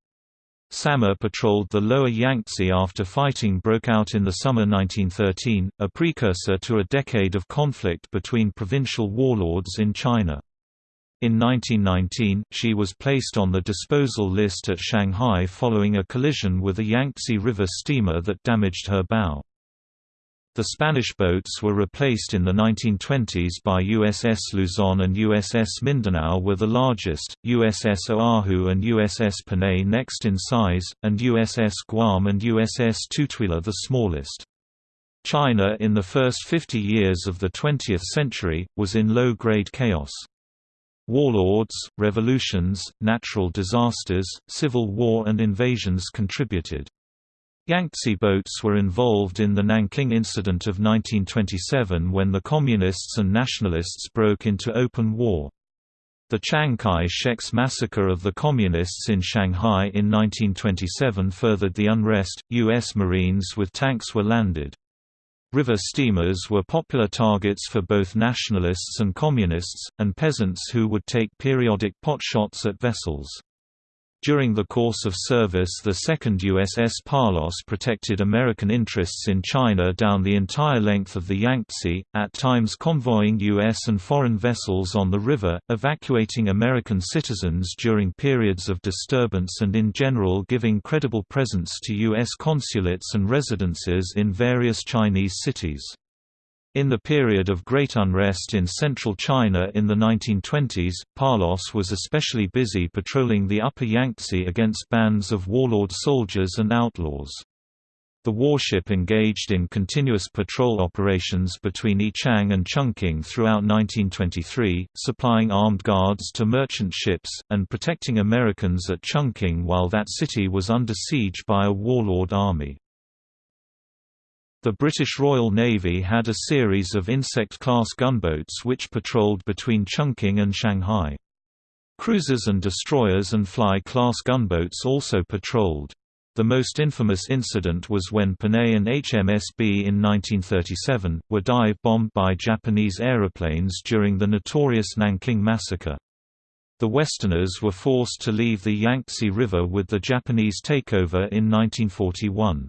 Samar patrolled the lower Yangtze after fighting broke out in the summer 1913, a precursor to a decade of conflict between provincial warlords in China. In 1919, she was placed on the disposal list at Shanghai following a collision with a Yangtze River steamer that damaged her bow. The Spanish boats were replaced in the 1920s by USS Luzon and USS Mindanao were the largest, USS Oahu and USS Panay next in size, and USS Guam and USS Tutuila the smallest. China in the first 50 years of the 20th century, was in low-grade chaos. Warlords, revolutions, natural disasters, civil war and invasions contributed. Yangtze boats were involved in the Nanking Incident of 1927 when the Communists and Nationalists broke into open war. The Chiang Kai-shek's massacre of the Communists in Shanghai in 1927 furthered the unrest. U.S. Marines with tanks were landed. River steamers were popular targets for both nationalists and communists, and peasants who would take periodic potshots at vessels. During the course of service the second USS Palos protected American interests in China down the entire length of the Yangtze, at times convoying U.S. and foreign vessels on the river, evacuating American citizens during periods of disturbance and in general giving credible presence to U.S. consulates and residences in various Chinese cities. In the period of great unrest in central China in the 1920s, Palos was especially busy patrolling the upper Yangtze against bands of warlord soldiers and outlaws. The warship engaged in continuous patrol operations between Yichang and Chungking throughout 1923, supplying armed guards to merchant ships, and protecting Americans at Chungking while that city was under siege by a warlord army. The British Royal Navy had a series of Insect-class gunboats which patrolled between Chungking and Shanghai. Cruisers and destroyers and Fly-class gunboats also patrolled. The most infamous incident was when Panay and HMS Bee in 1937, were dive-bombed by Japanese aeroplanes during the notorious Nanking Massacre. The Westerners were forced to leave the Yangtze River with the Japanese takeover in 1941.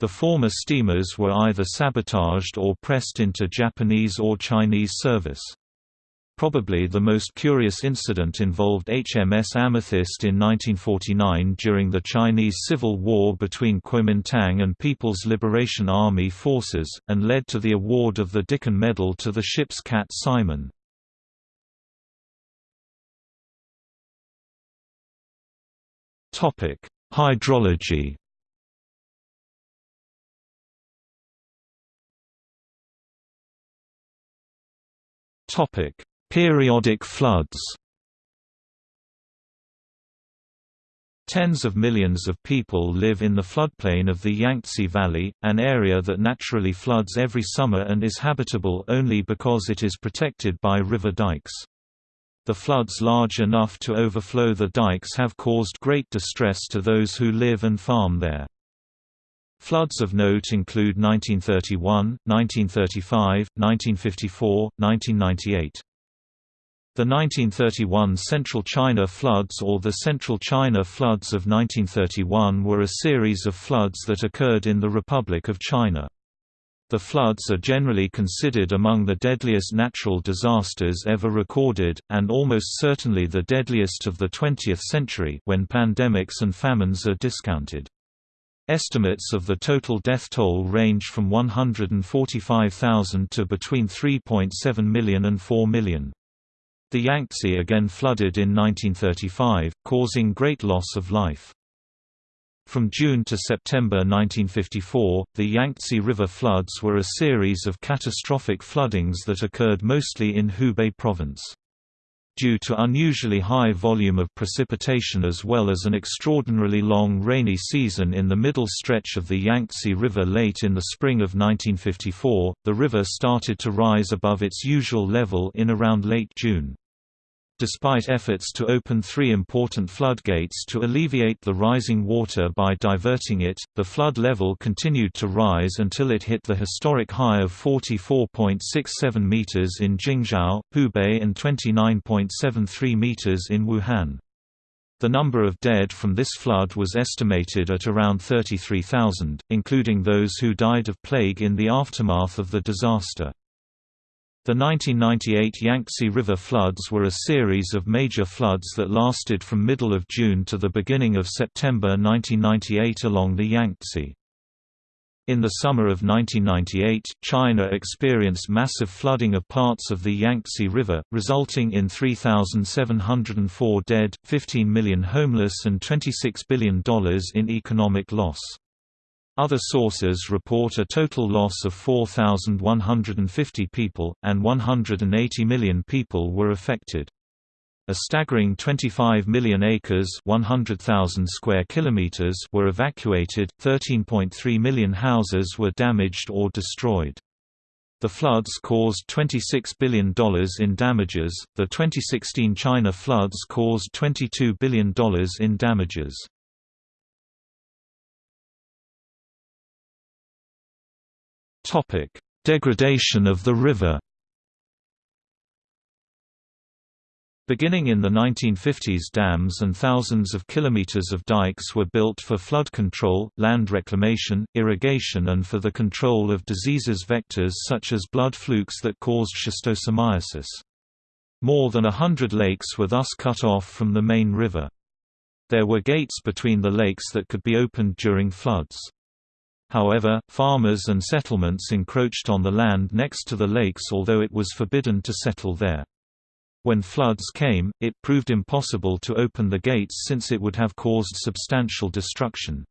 The former steamers were either sabotaged or pressed into Japanese or Chinese service. Probably the most curious incident involved HMS Amethyst in 1949 during the Chinese Civil War between Kuomintang and People's Liberation Army forces, and led to the award of the Dickin Medal to the ship's Cat Simon. Hydrology Topic: Periodic floods. Tens of millions of people live in the floodplain of the Yangtze Valley, an area that naturally floods every summer and is habitable only because it is protected by river dikes. The floods large enough to overflow the dikes have caused great distress to those who live and farm there. Floods of note include 1931, 1935, 1954, 1998. The 1931 Central China floods or the Central China floods of 1931 were a series of floods that occurred in the Republic of China. The floods are generally considered among the deadliest natural disasters ever recorded, and almost certainly the deadliest of the 20th century when pandemics and famines are discounted. Estimates of the total death toll range from 145,000 to between 3.7 million and 4 million. The Yangtze again flooded in 1935, causing great loss of life. From June to September 1954, the Yangtze River floods were a series of catastrophic floodings that occurred mostly in Hubei province due to unusually high volume of precipitation as well as an extraordinarily long rainy season in the middle stretch of the Yangtze River late in the spring of 1954, the river started to rise above its usual level in around late June. Despite efforts to open three important floodgates to alleviate the rising water by diverting it, the flood level continued to rise until it hit the historic high of 44.67 meters in Jingzhou, Hubei and 29.73 meters in Wuhan. The number of dead from this flood was estimated at around 33,000, including those who died of plague in the aftermath of the disaster. The 1998 Yangtze River floods were a series of major floods that lasted from middle of June to the beginning of September 1998 along the Yangtze. In the summer of 1998, China experienced massive flooding of parts of the Yangtze River, resulting in 3,704 dead, 15 million homeless and $26 billion in economic loss. Other sources report a total loss of 4,150 people, and 180 million people were affected. A staggering 25 million acres 100,000 square kilometers were evacuated, 13.3 million houses were damaged or destroyed. The floods caused $26 billion in damages. The 2016 China floods caused $22 billion in damages. Topic: Degradation of the river. Beginning in the 1950s dams and thousands of kilometers of dikes were built for flood control, land reclamation, irrigation and for the control of diseases vectors such as blood flukes that caused schistosomiasis. More than a hundred lakes were thus cut off from the main river. There were gates between the lakes that could be opened during floods. However, farmers and settlements encroached on the land next to the lakes although it was forbidden to settle there. When floods came, it proved impossible to open the gates since it would have caused substantial destruction.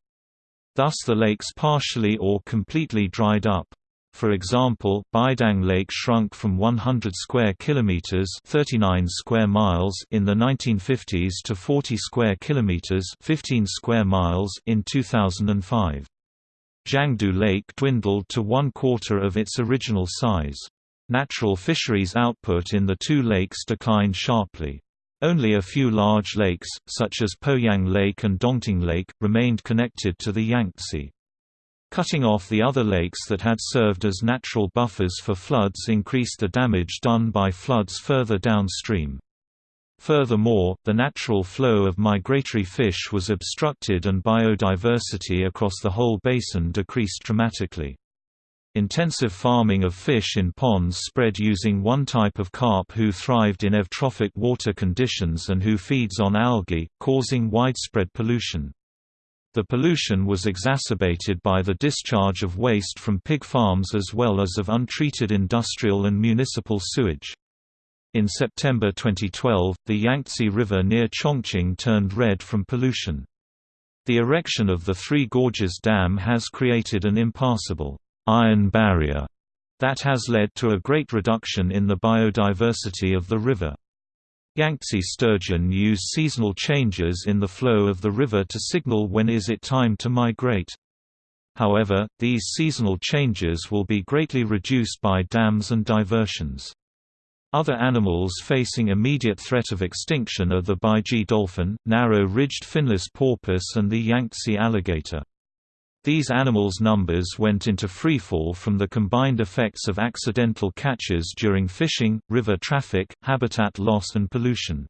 Thus the lakes partially or completely dried up. For example, Baidang Lake shrunk from 100 square kilometers (39 square miles) in the 1950s to 40 square kilometers (15 square miles) in 2005. Zhangdu Lake dwindled to one quarter of its original size. Natural fisheries output in the two lakes declined sharply. Only a few large lakes, such as Poyang Lake and Dongting Lake, remained connected to the Yangtze. Cutting off the other lakes that had served as natural buffers for floods increased the damage done by floods further downstream. Furthermore, the natural flow of migratory fish was obstructed and biodiversity across the whole basin decreased dramatically. Intensive farming of fish in ponds spread using one type of carp who thrived in eutrophic water conditions and who feeds on algae, causing widespread pollution. The pollution was exacerbated by the discharge of waste from pig farms as well as of untreated industrial and municipal sewage. In September 2012, the Yangtze River near Chongqing turned red from pollution. The erection of the Three Gorges Dam has created an impassable iron barrier that has led to a great reduction in the biodiversity of the river. Yangtze sturgeon use seasonal changes in the flow of the river to signal when is it time to migrate. However, these seasonal changes will be greatly reduced by dams and diversions. Other animals facing immediate threat of extinction are the Baiji dolphin, narrow-ridged finless porpoise and the Yangtze alligator. These animals' numbers went into freefall from the combined effects of accidental catches during fishing, river traffic, habitat loss and pollution.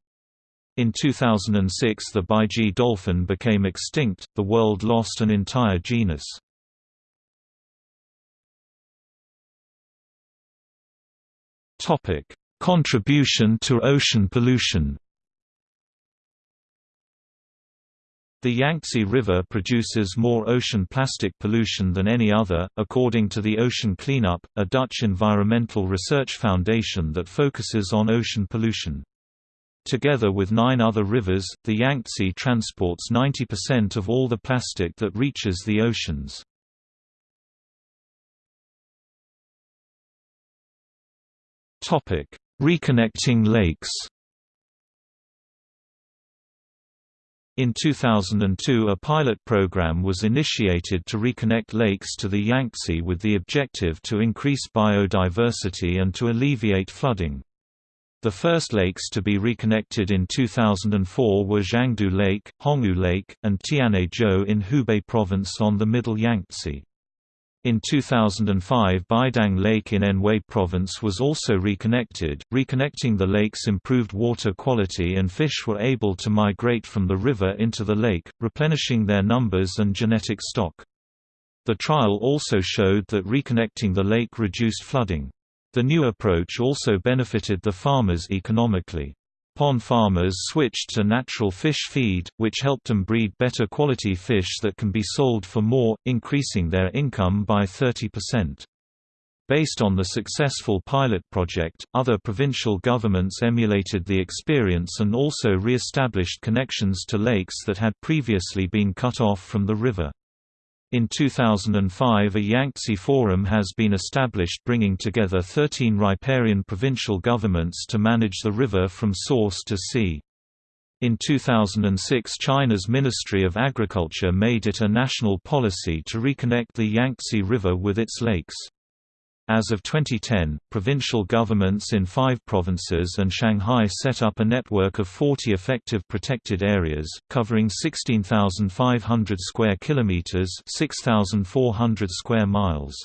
In 2006 the Baiji dolphin became extinct, the world lost an entire genus. Contribution to ocean pollution The Yangtze River produces more ocean plastic pollution than any other, according to the Ocean Cleanup, a Dutch environmental research foundation that focuses on ocean pollution. Together with nine other rivers, the Yangtze transports 90% of all the plastic that reaches the oceans. Reconnecting lakes In 2002 a pilot program was initiated to reconnect lakes to the Yangtze with the objective to increase biodiversity and to alleviate flooding. The first lakes to be reconnected in 2004 were Zhangdu Lake, Honghu Lake, and Tianhe-zhou in Hubei Province on the Middle Yangtze. In 2005 Baidang Lake in Anhui Province was also reconnected. Reconnecting the lakes improved water quality and fish were able to migrate from the river into the lake, replenishing their numbers and genetic stock. The trial also showed that reconnecting the lake reduced flooding. The new approach also benefited the farmers economically. Pond farmers switched to natural fish feed, which helped them breed better quality fish that can be sold for more, increasing their income by 30%. Based on the successful pilot project, other provincial governments emulated the experience and also re-established connections to lakes that had previously been cut off from the river. In 2005 a Yangtze Forum has been established bringing together 13 riparian provincial governments to manage the river from source to sea. In 2006 China's Ministry of Agriculture made it a national policy to reconnect the Yangtze River with its lakes. As of 2010, provincial governments in five provinces and Shanghai set up a network of 40 effective protected areas, covering 16,500 square kilometers (6,400 square miles).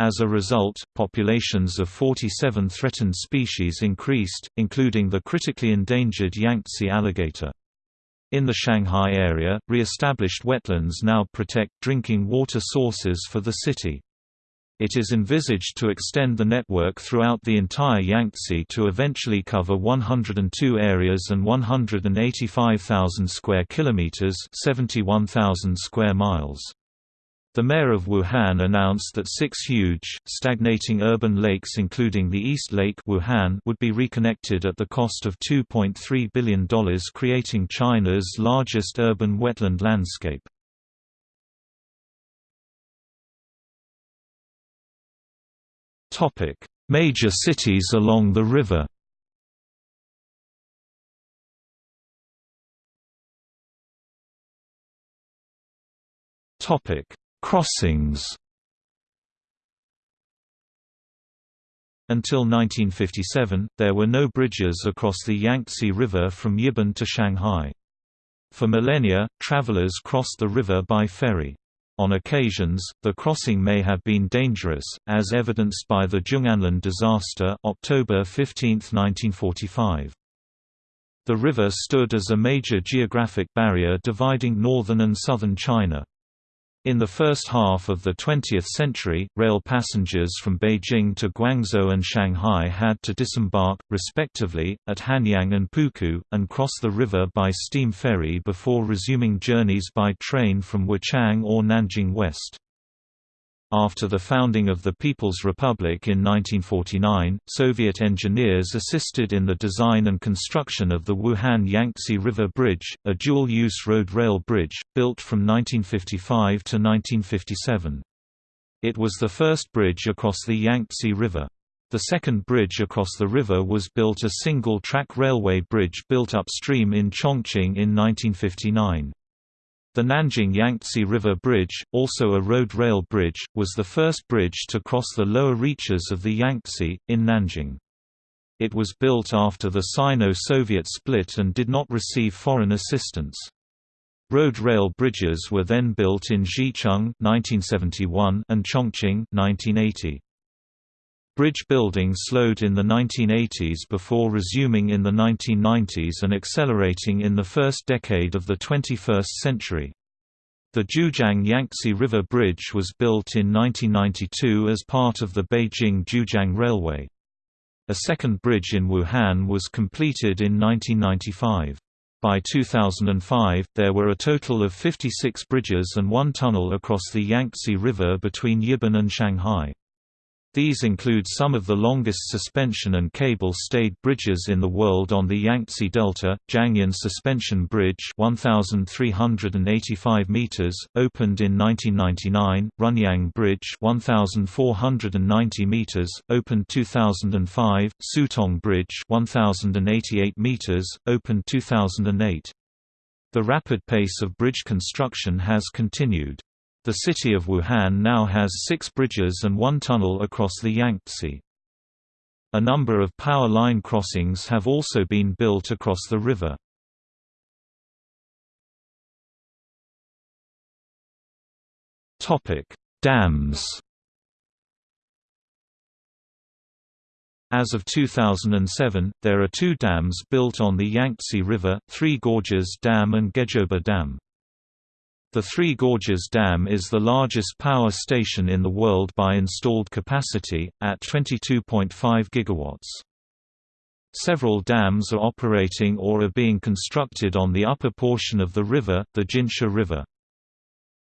As a result, populations of 47 threatened species increased, including the critically endangered Yangtze alligator. In the Shanghai area, re-established wetlands now protect drinking water sources for the city. It is envisaged to extend the network throughout the entire Yangtze to eventually cover 102 areas and 185,000 square kilometers, 71,000 square miles. The mayor of Wuhan announced that six huge, stagnating urban lakes including the East Lake Wuhan would be reconnected at the cost of $2.3 billion creating China's largest urban wetland landscape. Topic: Major cities along the river. Topic: Crossings. Until 1957, there were no bridges across the Yangtze River from Yibin to Shanghai. For millennia, travelers crossed the river by ferry. On occasions, the crossing may have been dangerous, as evidenced by the Zhong'anlun disaster October 15, 1945. The river stood as a major geographic barrier dividing northern and southern China. In the first half of the 20th century, rail passengers from Beijing to Guangzhou and Shanghai had to disembark, respectively, at Hanyang and Pukou, and cross the river by steam ferry before resuming journeys by train from Wuchang or Nanjing west. After the founding of the People's Republic in 1949, Soviet engineers assisted in the design and construction of the Wuhan Yangtze River Bridge, a dual-use road rail bridge, built from 1955 to 1957. It was the first bridge across the Yangtze River. The second bridge across the river was built a single-track railway bridge built upstream in Chongqing in 1959. The Nanjing Yangtze River Bridge, also a road rail bridge, was the first bridge to cross the lower reaches of the Yangtze, in Nanjing. It was built after the Sino-Soviet split and did not receive foreign assistance. Road rail bridges were then built in Zhicheng (1971) and Chongqing (1980). Bridge building slowed in the 1980s before resuming in the 1990s and accelerating in the first decade of the 21st century. The Jiujiang Yangtze River Bridge was built in 1992 as part of the Beijing-Jiujiang Railway. A second bridge in Wuhan was completed in 1995. By 2005, there were a total of 56 bridges and one tunnel across the Yangtze River between Yibin and Shanghai. These include some of the longest suspension and cable-stayed bridges in the world on the Yangtze Delta, Jiangyin Suspension Bridge 1,385 meters, opened in 1999, Runyang Bridge 1,490 meters, opened 2005, Sutong Bridge 1,088 meters, opened 2008. The rapid pace of bridge construction has continued. The city of Wuhan now has six bridges and one tunnel across the Yangtze. A number of power line crossings have also been built across the river. Dams As of 2007, there are two dams built on the Yangtze River, Three Gorges Dam and Gezhouba Dam. The Three Gorges Dam is the largest power station in the world by installed capacity, at 22.5 gigawatts. Several dams are operating or are being constructed on the upper portion of the river, the Jinsha River.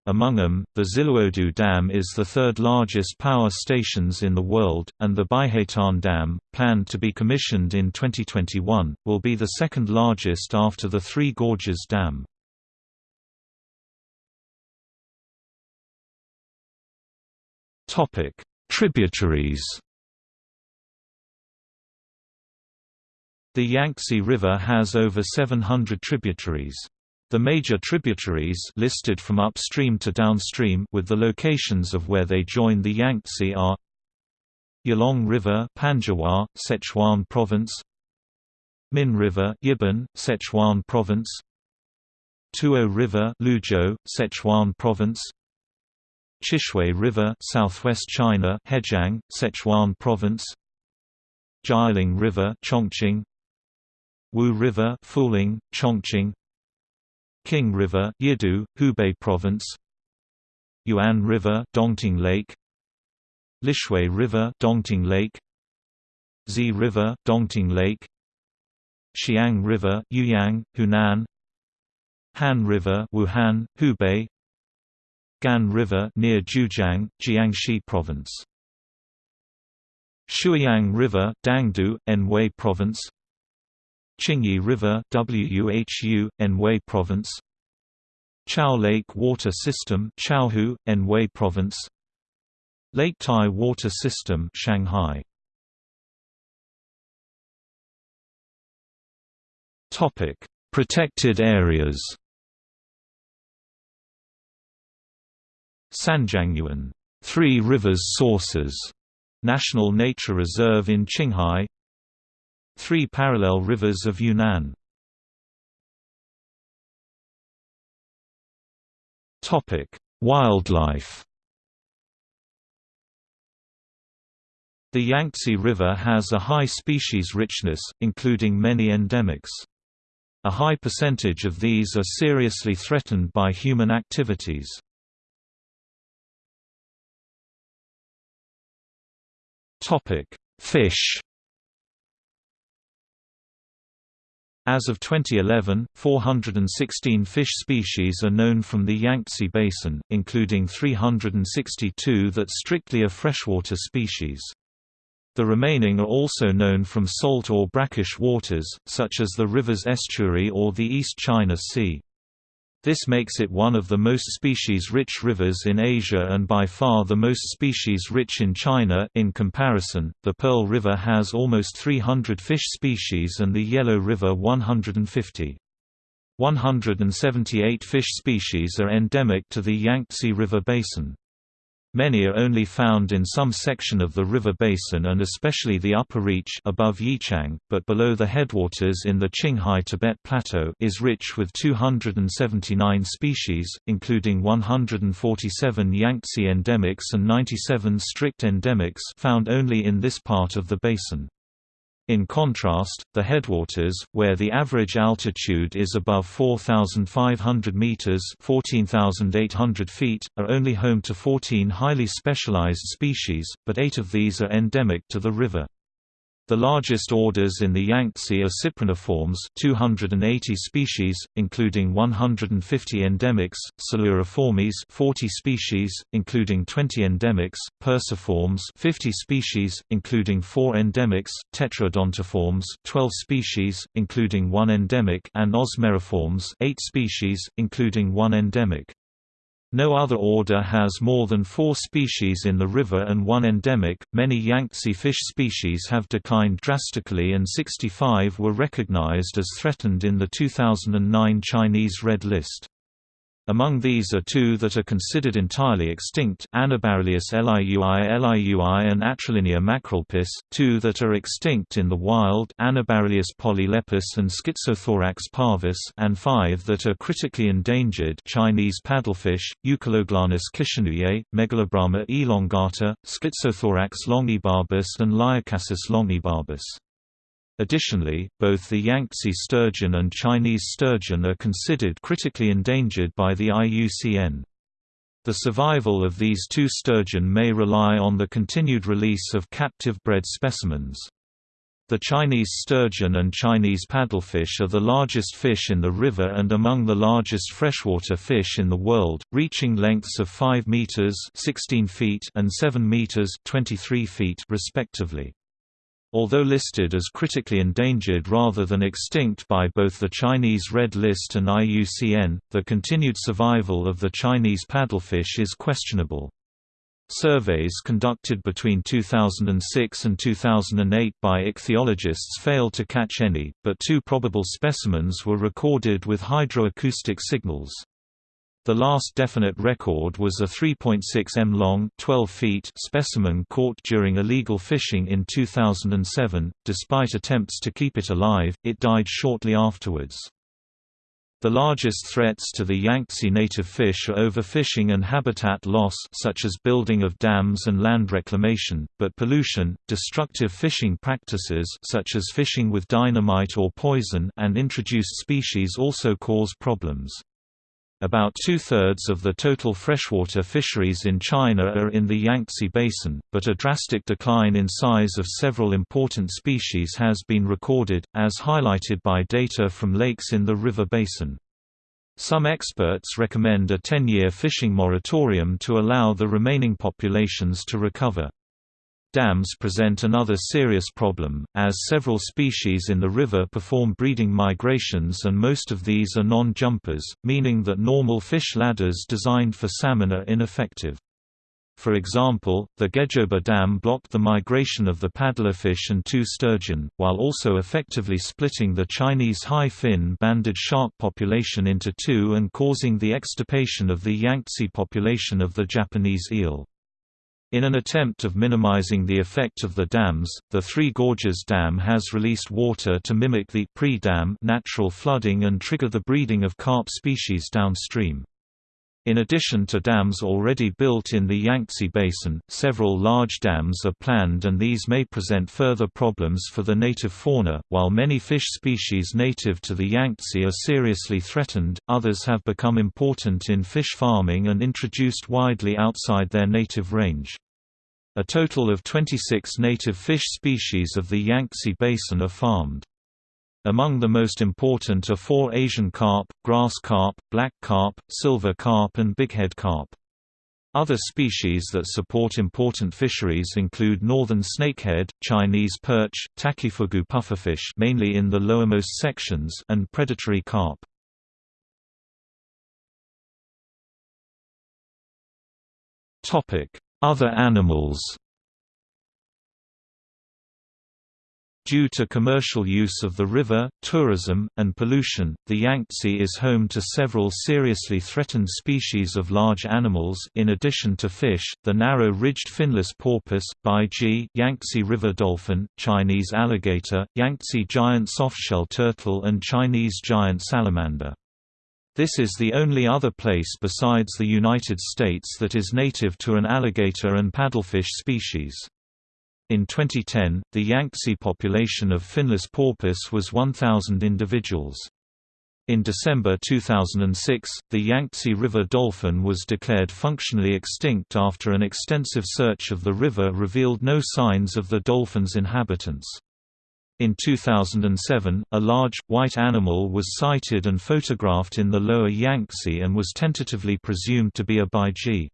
Among them, the Xiluodu Dam is the third largest power stations in the world, and the Baihetan Dam, planned to be commissioned in 2021, will be the second largest after the Three Gorges Dam. Topic: Tributaries. The Yangtze River has over 700 tributaries. The major tributaries listed from upstream to downstream with the locations of where they join the Yangtze are Yalong River, Panzhihua, Sichuan Province. Min River, Yibin, Sichuan Province. Tuo River, Luzhou, Sichuan Province. Chishui River, Southwest China, Hejiang, Sichuan Province. Jialing River, Chongqing. Wu River, Fuling, Chongqing. King River, Yidu, Hubei Province. Yuan River, Dongting Lake. Lishui River, Dongting Lake. Zi River, Dongting Lake. Xiang River, Yueyang, Hunan. Han River, Wuhan, Hubei. Gan River near Jiujiang, Jiangxi Province. Shuiyang River, Dangtu, Anhui Province. Qingyi River, Wuhu, Anhui Province. Chao Lake Water System, Chaohu, Anhui Province. Lake Tai Water System, Shanghai. Topic: Protected areas. Sanjiangyuan Three Rivers Sources National Nature Reserve in Qinghai Three Parallel Rivers of Yunnan Wildlife The Yangtze River has a high species richness, including many endemics. A high percentage of these are seriously threatened by human activities. Topic: Fish. As of 2011, 416 fish species are known from the Yangtze Basin, including 362 that strictly are freshwater species. The remaining are also known from salt or brackish waters, such as the river's estuary or the East China Sea. This makes it one of the most species-rich rivers in Asia and by far the most species-rich in China. In comparison, the Pearl River has almost 300 fish species and the Yellow River 150. 178 fish species are endemic to the Yangtze River basin. Many are only found in some section of the river basin and especially the upper reach above Yichang, but below the headwaters in the Qinghai Tibet Plateau is rich with 279 species, including 147 Yangtze endemics and 97 strict endemics found only in this part of the basin. In contrast, the headwaters, where the average altitude is above 4,500 meters (14,800 feet), are only home to 14 highly specialized species, but 8 of these are endemic to the river. The largest orders in the Yangtze are cypriniformes 280 species, including 150 endemics, Siluriformes 40 species, including 20 endemics, Perciformes 50 species, including 4 endemics, Tetraodontiformes 12 species, including 1 endemic and Osmeriformes 8 species, including 1 endemic. No other order has more than four species in the river and one endemic. Many Yangtze fish species have declined drastically, and 65 were recognized as threatened in the 2009 Chinese Red List. Among these are two that are considered entirely extinct Anabarilius liui liui and Atrilinea macrolepis, two that are extinct in the wild Anabarilius polylepis and Schizothorax parvus and five that are critically endangered Chinese paddlefish, Euchiloglanis kishinouyei, Megalobrama elongata, Schizothorax longibarbus and Leiocassis longibarbus. Additionally, both the Yangtze sturgeon and Chinese sturgeon are considered critically endangered by the IUCN. The survival of these two sturgeon may rely on the continued release of captive bred specimens. The Chinese sturgeon and Chinese paddlefish are the largest fish in the river and among the largest freshwater fish in the world, reaching lengths of 5 meters (16 feet) and 7 meters (23 feet) respectively. Although listed as critically endangered rather than extinct by both the Chinese Red List and IUCN, the continued survival of the Chinese paddlefish is questionable. Surveys conducted between 2006 and 2008 by ichthyologists failed to catch any, but two probable specimens were recorded with hydroacoustic signals. The last definite record was a 3.6 m long 12 feet specimen caught during illegal fishing in 2007. Despite attempts to keep it alive, it died shortly afterwards. The largest threats to the Yangtze native fish are overfishing and habitat loss such as building of dams and land reclamation, but pollution, destructive fishing practices such as fishing with dynamite or poison and introduced species also cause problems. About two-thirds of the total freshwater fisheries in China are in the Yangtze Basin, but a drastic decline in size of several important species has been recorded, as highlighted by data from lakes in the river basin. Some experts recommend a 10-year fishing moratorium to allow the remaining populations to recover. Dams present another serious problem, as several species in the river perform breeding migrations and most of these are non-jumpers, meaning that normal fish ladders designed for salmon are ineffective. For example, the Gezhouba Dam blocked the migration of the paddlefish and two sturgeon, while also effectively splitting the Chinese high-fin banded shark population into two and causing the extirpation of the Yangtze population of the Japanese eel. In an attempt of minimizing the effect of the dams, the Three Gorges Dam has released water to mimic the pre-dam natural flooding and trigger the breeding of carp species downstream. In addition to dams already built in the Yangtze Basin, several large dams are planned and these may present further problems for the native fauna. While many fish species native to the Yangtze are seriously threatened, others have become important in fish farming and introduced widely outside their native range. A total of 26 native fish species of the Yangtze Basin are farmed. Among the most important are four Asian carp, grass carp, black carp, silver carp and bighead carp. Other species that support important fisheries include northern snakehead, Chinese perch, takifugu pufferfish mainly in the lowermost sections and predatory carp. Other animals Due to commercial use of the river, tourism, and pollution, the Yangtze is home to several seriously threatened species of large animals in addition to fish, the narrow-ridged finless porpoise, baiji, Yangtze river dolphin, Chinese alligator, Yangtze giant softshell turtle and Chinese giant salamander. This is the only other place besides the United States that is native to an alligator and paddlefish species. In 2010, the Yangtze population of finless porpoise was 1,000 individuals. In December 2006, the Yangtze River dolphin was declared functionally extinct after an extensive search of the river revealed no signs of the dolphin's inhabitants. In 2007, a large, white animal was sighted and photographed in the lower Yangtze and was tentatively presumed to be a baiji.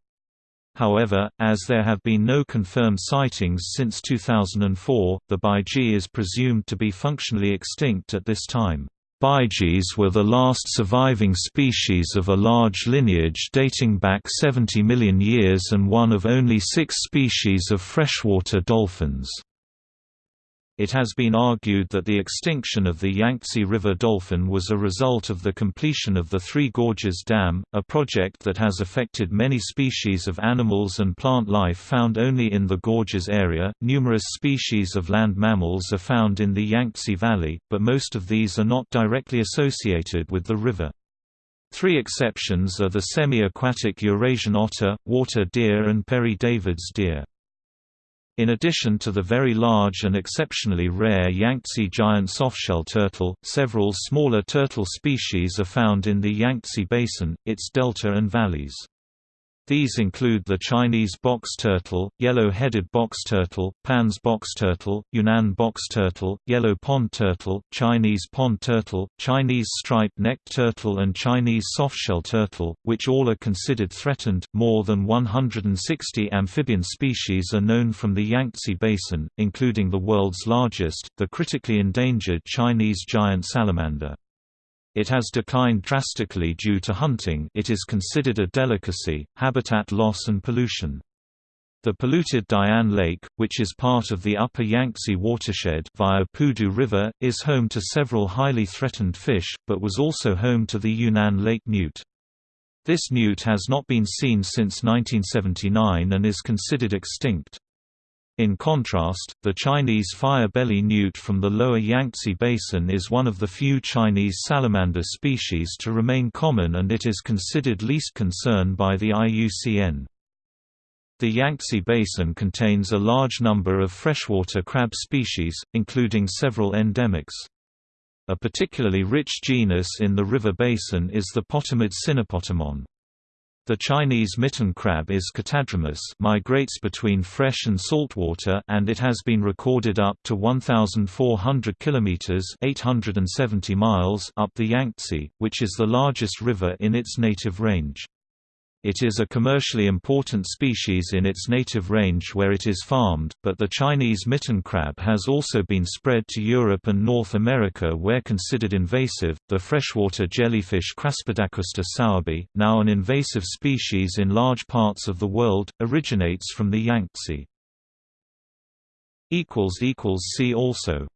However, as there have been no confirmed sightings since 2004, the baiji is presumed to be functionally extinct at this time. Baijis were the last surviving species of a large lineage dating back 70 million years and one of only six species of freshwater dolphins. It has been argued that the extinction of the Yangtze River dolphin was a result of the completion of the Three Gorges Dam, a project that has affected many species of animals and plant life found only in the gorges area. Numerous species of land mammals are found in the Yangtze Valley, but most of these are not directly associated with the river. Three exceptions are the semi-aquatic Eurasian otter, water deer and Père David's deer. In addition to the very large and exceptionally rare Yangtze giant softshell turtle, several smaller turtle species are found in the Yangtze Basin, its delta and valleys. These include the Chinese box turtle, yellow-headed box turtle, Pan's box turtle, Yunnan box turtle, yellow pond turtle, Chinese pond turtle, Chinese striped necked turtle and Chinese softshell turtle, which all are considered threatened. More than 160 amphibian species are known from the Yangtze Basin, including the world's largest, the critically endangered Chinese giant salamander. It has declined drastically due to hunting it is considered a delicacy, habitat loss and pollution. The polluted Dian Lake, which is part of the upper Yangtze watershed via Pudu River, is home to several highly threatened fish, but was also home to the Yunnan lake newt. This newt has not been seen since 1979 and is considered extinct. In contrast, the Chinese fire-belly newt from the lower Yangtze basin is one of the few Chinese salamander species to remain common and it is considered least concern by the IUCN. The Yangtze Basin contains a large number of freshwater crab species, including several endemics. A particularly rich genus in the river basin is the Potamid Sinopotamon. The Chinese mitten crab is catadromous migrates between fresh and saltwater and it has been recorded up to 1,400 km 870 miles up the Yangtze, which is the largest river in its native range. It is a commercially important species in its native range where it is farmed, but the Chinese mitten crab has also been spread to Europe and North America where considered invasive. The freshwater jellyfish Craspedacusta sowerbii, now an invasive species in large parts of the world, originates from the Yangtze. See also